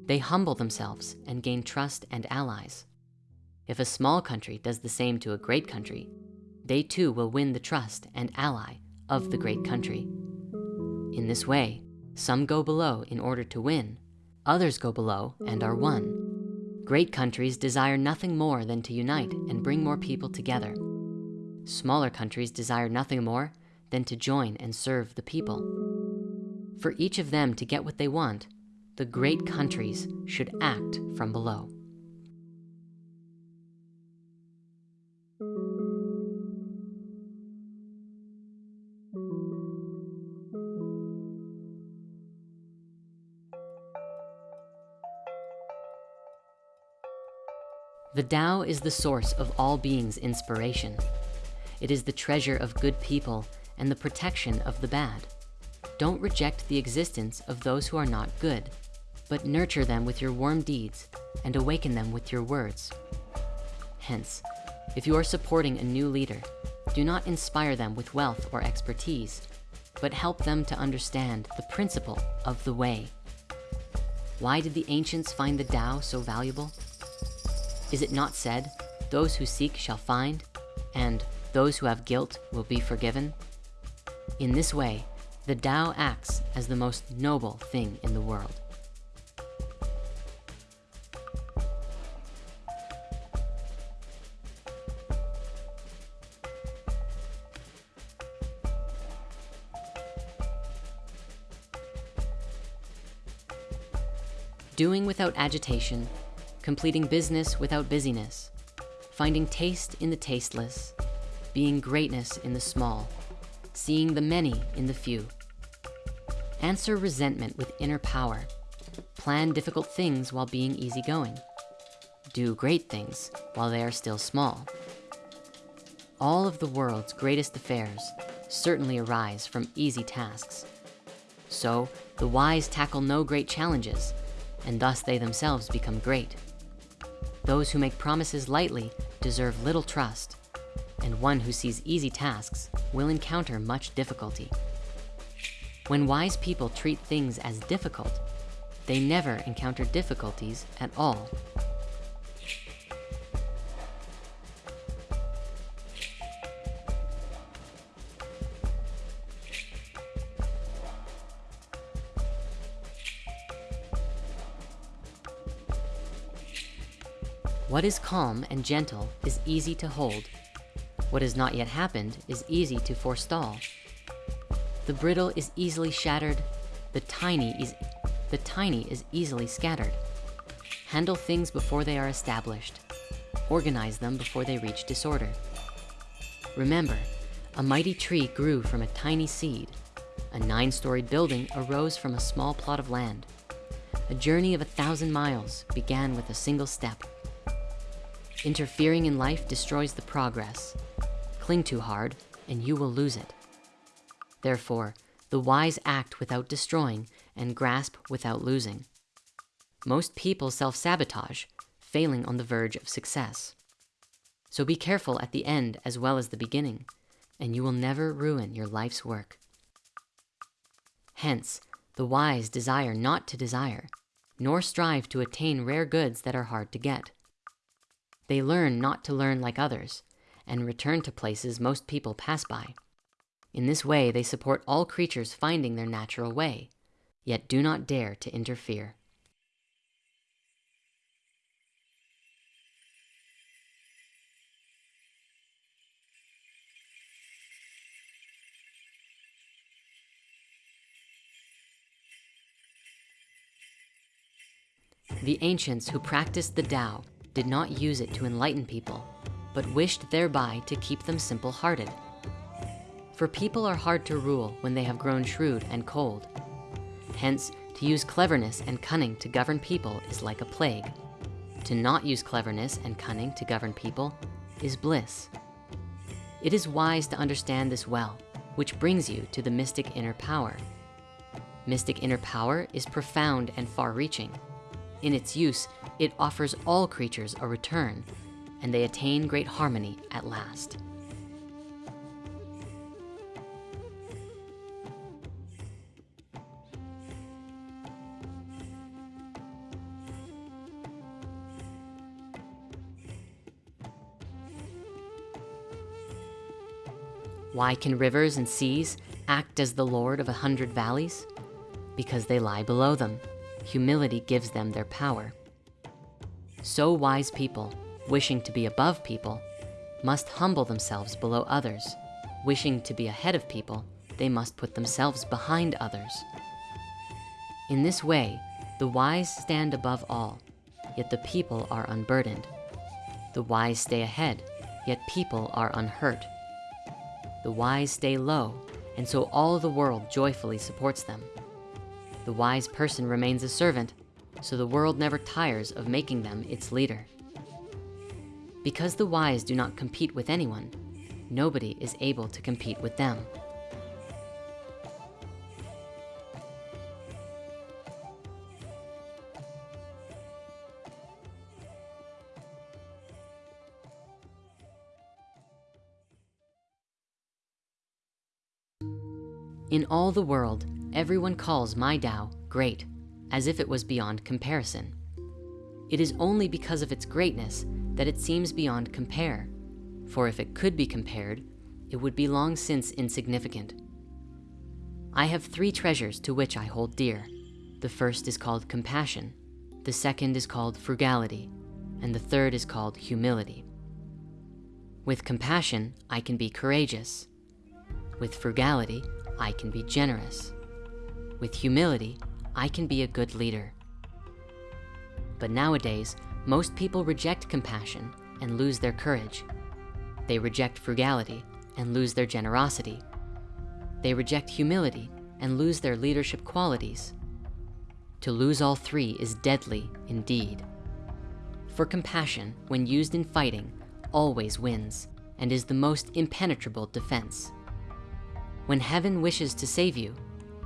A: They humble themselves and gain trust and allies. If a small country does the same to a great country, they too will win the trust and ally of the great country. In this way, some go below in order to win, others go below and are won. Great countries desire nothing more than to unite and bring more people together. Smaller countries desire nothing more than to join and serve the people. For each of them to get what they want, the great countries should act from below. The Tao is the source of all beings' inspiration. It is the treasure of good people and the protection of the bad. Don't reject the existence of those who are not good, but nurture them with your warm deeds and awaken them with your words. Hence, if you are supporting a new leader, do not inspire them with wealth or expertise, but help them to understand the principle of the way. Why did the ancients find the Tao so valuable? Is it not said, those who seek shall find, and those who have guilt will be forgiven? In this way, the Tao acts as the most noble thing in the world. Doing without agitation completing business without busyness, finding taste in the tasteless, being greatness in the small, seeing the many in the few. Answer resentment with inner power. Plan difficult things while being easygoing. Do great things while they are still small. All of the world's greatest affairs certainly arise from easy tasks. So the wise tackle no great challenges, and thus they themselves become great. Those who make promises lightly deserve little trust, and one who sees easy tasks will encounter much difficulty. When wise people treat things as difficult, they never encounter difficulties at all. What is calm and gentle is easy to hold. What has not yet happened is easy to forestall. The brittle is easily shattered. The tiny is, the tiny is easily scattered. Handle things before they are established. Organize them before they reach disorder. Remember, a mighty tree grew from a tiny seed. A nine-storied building arose from a small plot of land. A journey of a thousand miles began with a single step. Interfering in life destroys the progress. Cling too hard and you will lose it. Therefore, the wise act without destroying and grasp without losing. Most people self-sabotage, failing on the verge of success. So be careful at the end as well as the beginning, and you will never ruin your life's work. Hence, the wise desire not to desire, nor strive to attain rare goods that are hard to get. They learn not to learn like others and return to places most people pass by. In this way, they support all creatures finding their natural way, yet do not dare to interfere. The ancients who practiced the Tao did not use it to enlighten people, but wished thereby to keep them simple-hearted. For people are hard to rule when they have grown shrewd and cold. Hence, to use cleverness and cunning to govern people is like a plague. To not use cleverness and cunning to govern people is bliss. It is wise to understand this well, which brings you to the mystic inner power. Mystic inner power is profound and far reaching. In its use, it offers all creatures a return and they attain great harmony at last. Why can rivers and seas act as the Lord of a hundred valleys? Because they lie below them. Humility gives them their power. So wise people, wishing to be above people, must humble themselves below others. Wishing to be ahead of people, they must put themselves behind others. In this way, the wise stand above all, yet the people are unburdened. The wise stay ahead, yet people are unhurt. The wise stay low, and so all the world joyfully supports them. The wise person remains a servant, so the world never tires of making them its leader. Because the wise do not compete with anyone, nobody is able to compete with them. In all the world, everyone calls my Tao great, as if it was beyond comparison. It is only because of its greatness that it seems beyond compare. For if it could be compared, it would be long since insignificant. I have three treasures to which I hold dear. The first is called compassion, the second is called frugality, and the third is called humility. With compassion, I can be courageous. With frugality, I can be generous. With humility, I can be a good leader. But nowadays, most people reject compassion and lose their courage. They reject frugality and lose their generosity. They reject humility and lose their leadership qualities. To lose all three is deadly indeed. For compassion, when used in fighting, always wins and is the most impenetrable defense. When heaven wishes to save you,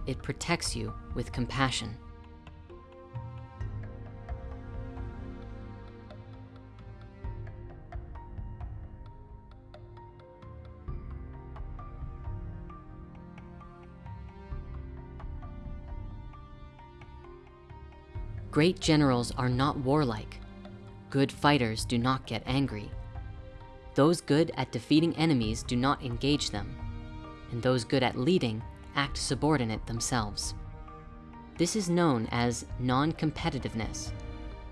A: it protects you with compassion. Great generals are not warlike. Good fighters do not get angry. Those good at defeating enemies do not engage them and those good at leading act subordinate themselves. This is known as non-competitiveness.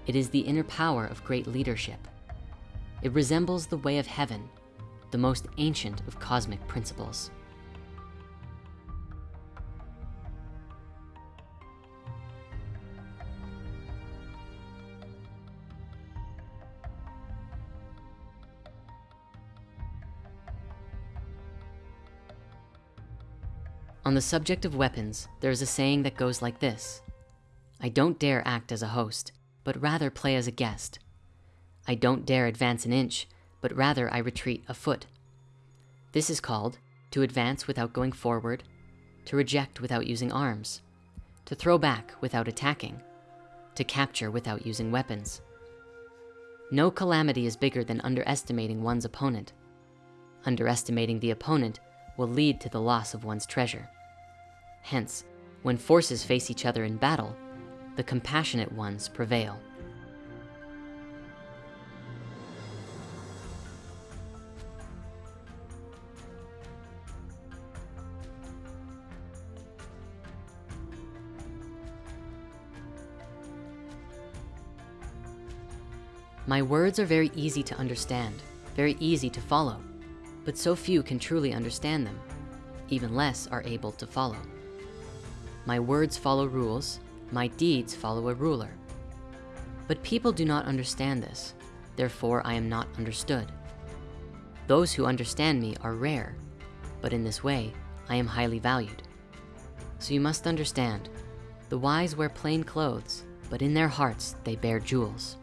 A: It is the inner power of great leadership. It resembles the way of heaven, the most ancient of cosmic principles. On the subject of weapons, there is a saying that goes like this. I don't dare act as a host, but rather play as a guest. I don't dare advance an inch, but rather I retreat a foot. This is called to advance without going forward, to reject without using arms, to throw back without attacking, to capture without using weapons. No calamity is bigger than underestimating one's opponent. Underestimating the opponent will lead to the loss of one's treasure. Hence, when forces face each other in battle, the compassionate ones prevail. My words are very easy to understand, very easy to follow, but so few can truly understand them, even less are able to follow. My words follow rules, my deeds follow a ruler. But people do not understand this, therefore I am not understood. Those who understand me are rare, but in this way, I am highly valued. So you must understand, the wise wear plain clothes, but in their hearts they bear jewels.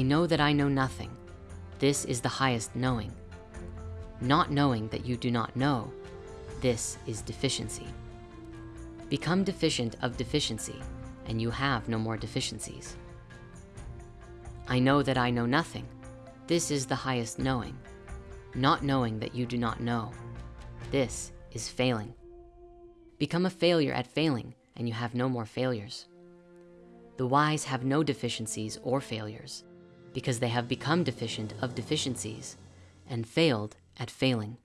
A: I know that I know nothing. This is the highest knowing. Not knowing that you do not know, this is deficiency. Become deficient of deficiency and you have no more deficiencies. I know that I know nothing. This is the highest knowing. Not knowing that you do not know. This is failing. Become a failure at failing and you have no more failures. The wise have no deficiencies or failures because they have become deficient of deficiencies and failed at failing.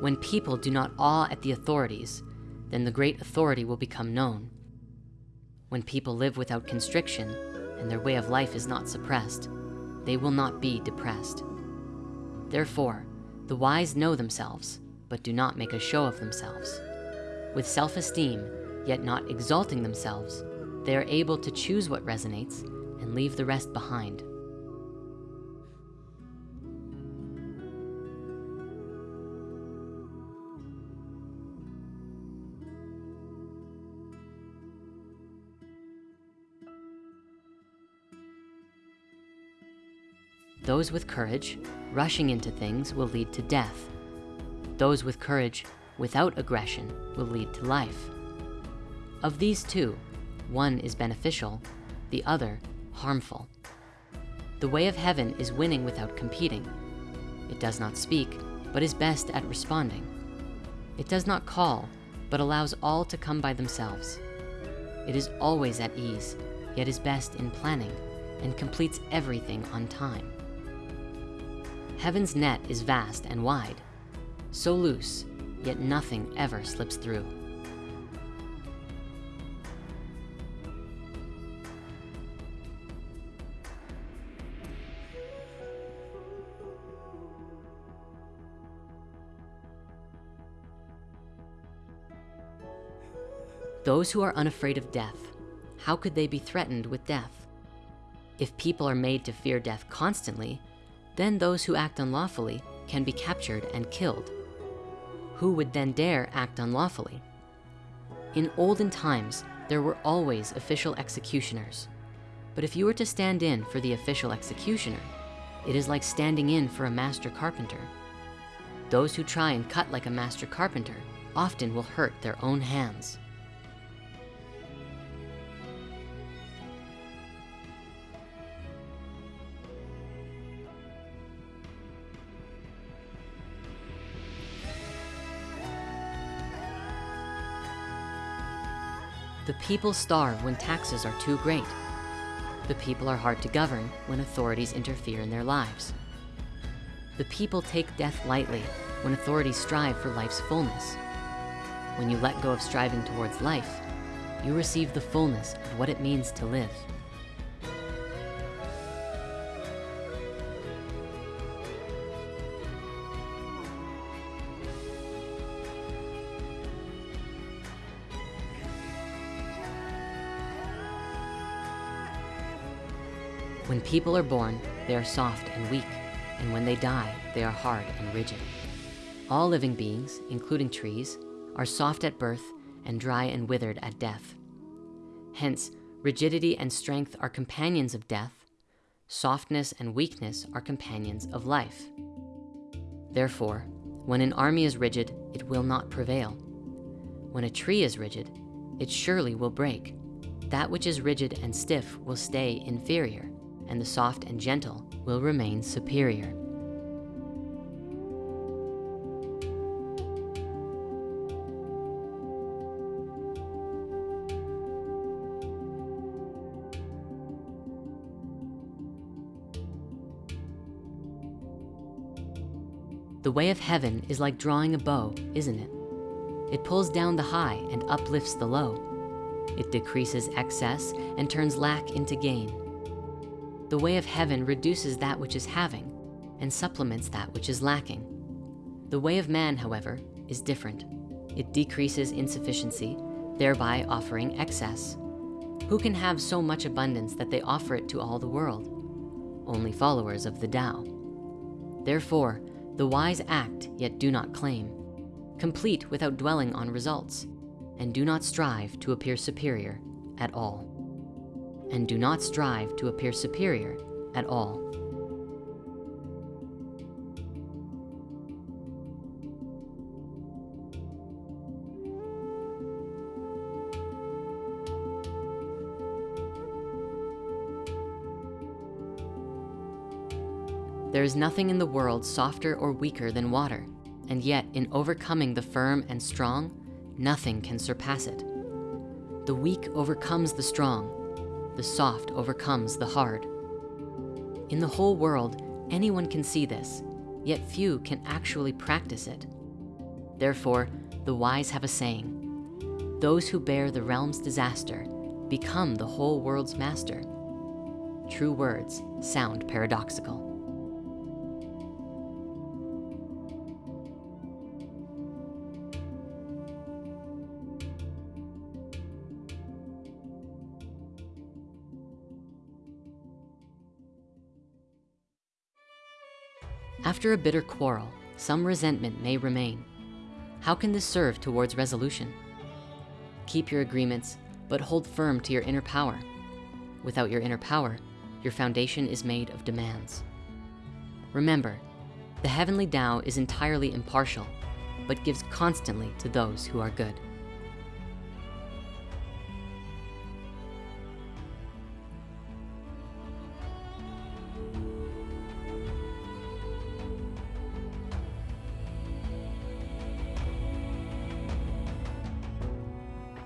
A: When people do not awe at the authorities, then the great authority will become known. When people live without constriction and their way of life is not suppressed, they will not be depressed. Therefore, the wise know themselves, but do not make a show of themselves. With self-esteem, yet not exalting themselves, they are able to choose what resonates and leave the rest behind. Those with courage, rushing into things will lead to death. Those with courage without aggression will lead to life. Of these two, one is beneficial, the other harmful. The way of heaven is winning without competing. It does not speak, but is best at responding. It does not call, but allows all to come by themselves. It is always at ease, yet is best in planning and completes everything on time. Heaven's net is vast and wide, so loose, yet nothing ever slips through. Those who are unafraid of death, how could they be threatened with death? If people are made to fear death constantly, then those who act unlawfully can be captured and killed. Who would then dare act unlawfully? In olden times, there were always official executioners. But if you were to stand in for the official executioner, it is like standing in for a master carpenter. Those who try and cut like a master carpenter often will hurt their own hands. The people starve when taxes are too great. The people are hard to govern when authorities interfere in their lives. The people take death lightly when authorities strive for life's fullness. When you let go of striving towards life, you receive the fullness of what it means to live. When people are born, they are soft and weak, and when they die, they are hard and rigid. All living beings, including trees, are soft at birth and dry and withered at death. Hence, rigidity and strength are companions of death, softness and weakness are companions of life. Therefore, when an army is rigid, it will not prevail. When a tree is rigid, it surely will break. That which is rigid and stiff will stay inferior and the soft and gentle will remain superior. The way of heaven is like drawing a bow, isn't it? It pulls down the high and uplifts the low. It decreases excess and turns lack into gain. The way of heaven reduces that which is having and supplements that which is lacking. The way of man, however, is different. It decreases insufficiency, thereby offering excess. Who can have so much abundance that they offer it to all the world? only followers of the Tao. Therefore, the wise act yet do not claim, complete without dwelling on results, and do not strive to appear superior at all. And do not strive to appear superior at all. There is nothing in the world softer or weaker than water, and yet in overcoming the firm and strong, nothing can surpass it. The weak overcomes the strong, the soft overcomes the hard. In the whole world, anyone can see this, yet few can actually practice it. Therefore, the wise have a saying, those who bear the realm's disaster become the whole world's master. True words sound paradoxical. After a bitter quarrel, some resentment may remain. How can this serve towards resolution? Keep your agreements, but hold firm to your inner power. Without your inner power, your foundation is made of demands. Remember, the heavenly Tao is entirely impartial, but gives constantly to those who are good.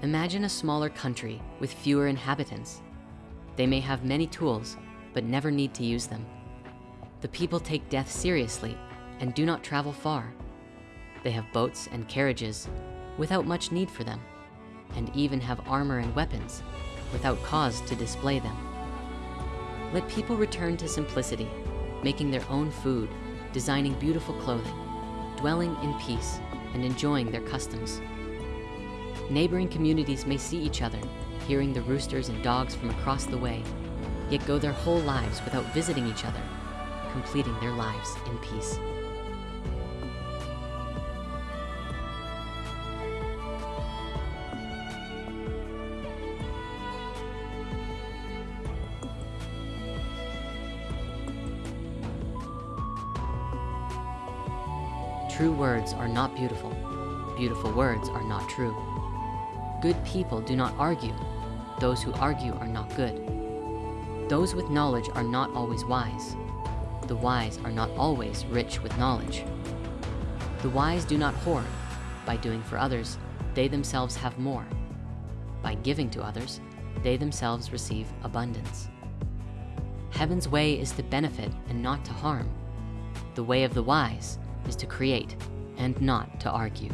A: Imagine a smaller country with fewer inhabitants. They may have many tools, but never need to use them. The people take death seriously and do not travel far. They have boats and carriages without much need for them, and even have armor and weapons without cause to display them. Let people return to simplicity, making their own food, designing beautiful clothing, dwelling in peace, and enjoying their customs. Neighboring communities may see each other, hearing the roosters and dogs from across the way, yet go their whole lives without visiting each other, completing their lives in peace. True words are not beautiful. Beautiful words are not true. Good people do not argue. Those who argue are not good. Those with knowledge are not always wise. The wise are not always rich with knowledge. The wise do not hoard. By doing for others, they themselves have more. By giving to others, they themselves receive abundance. Heaven's way is to benefit and not to harm. The way of the wise is to create and not to argue.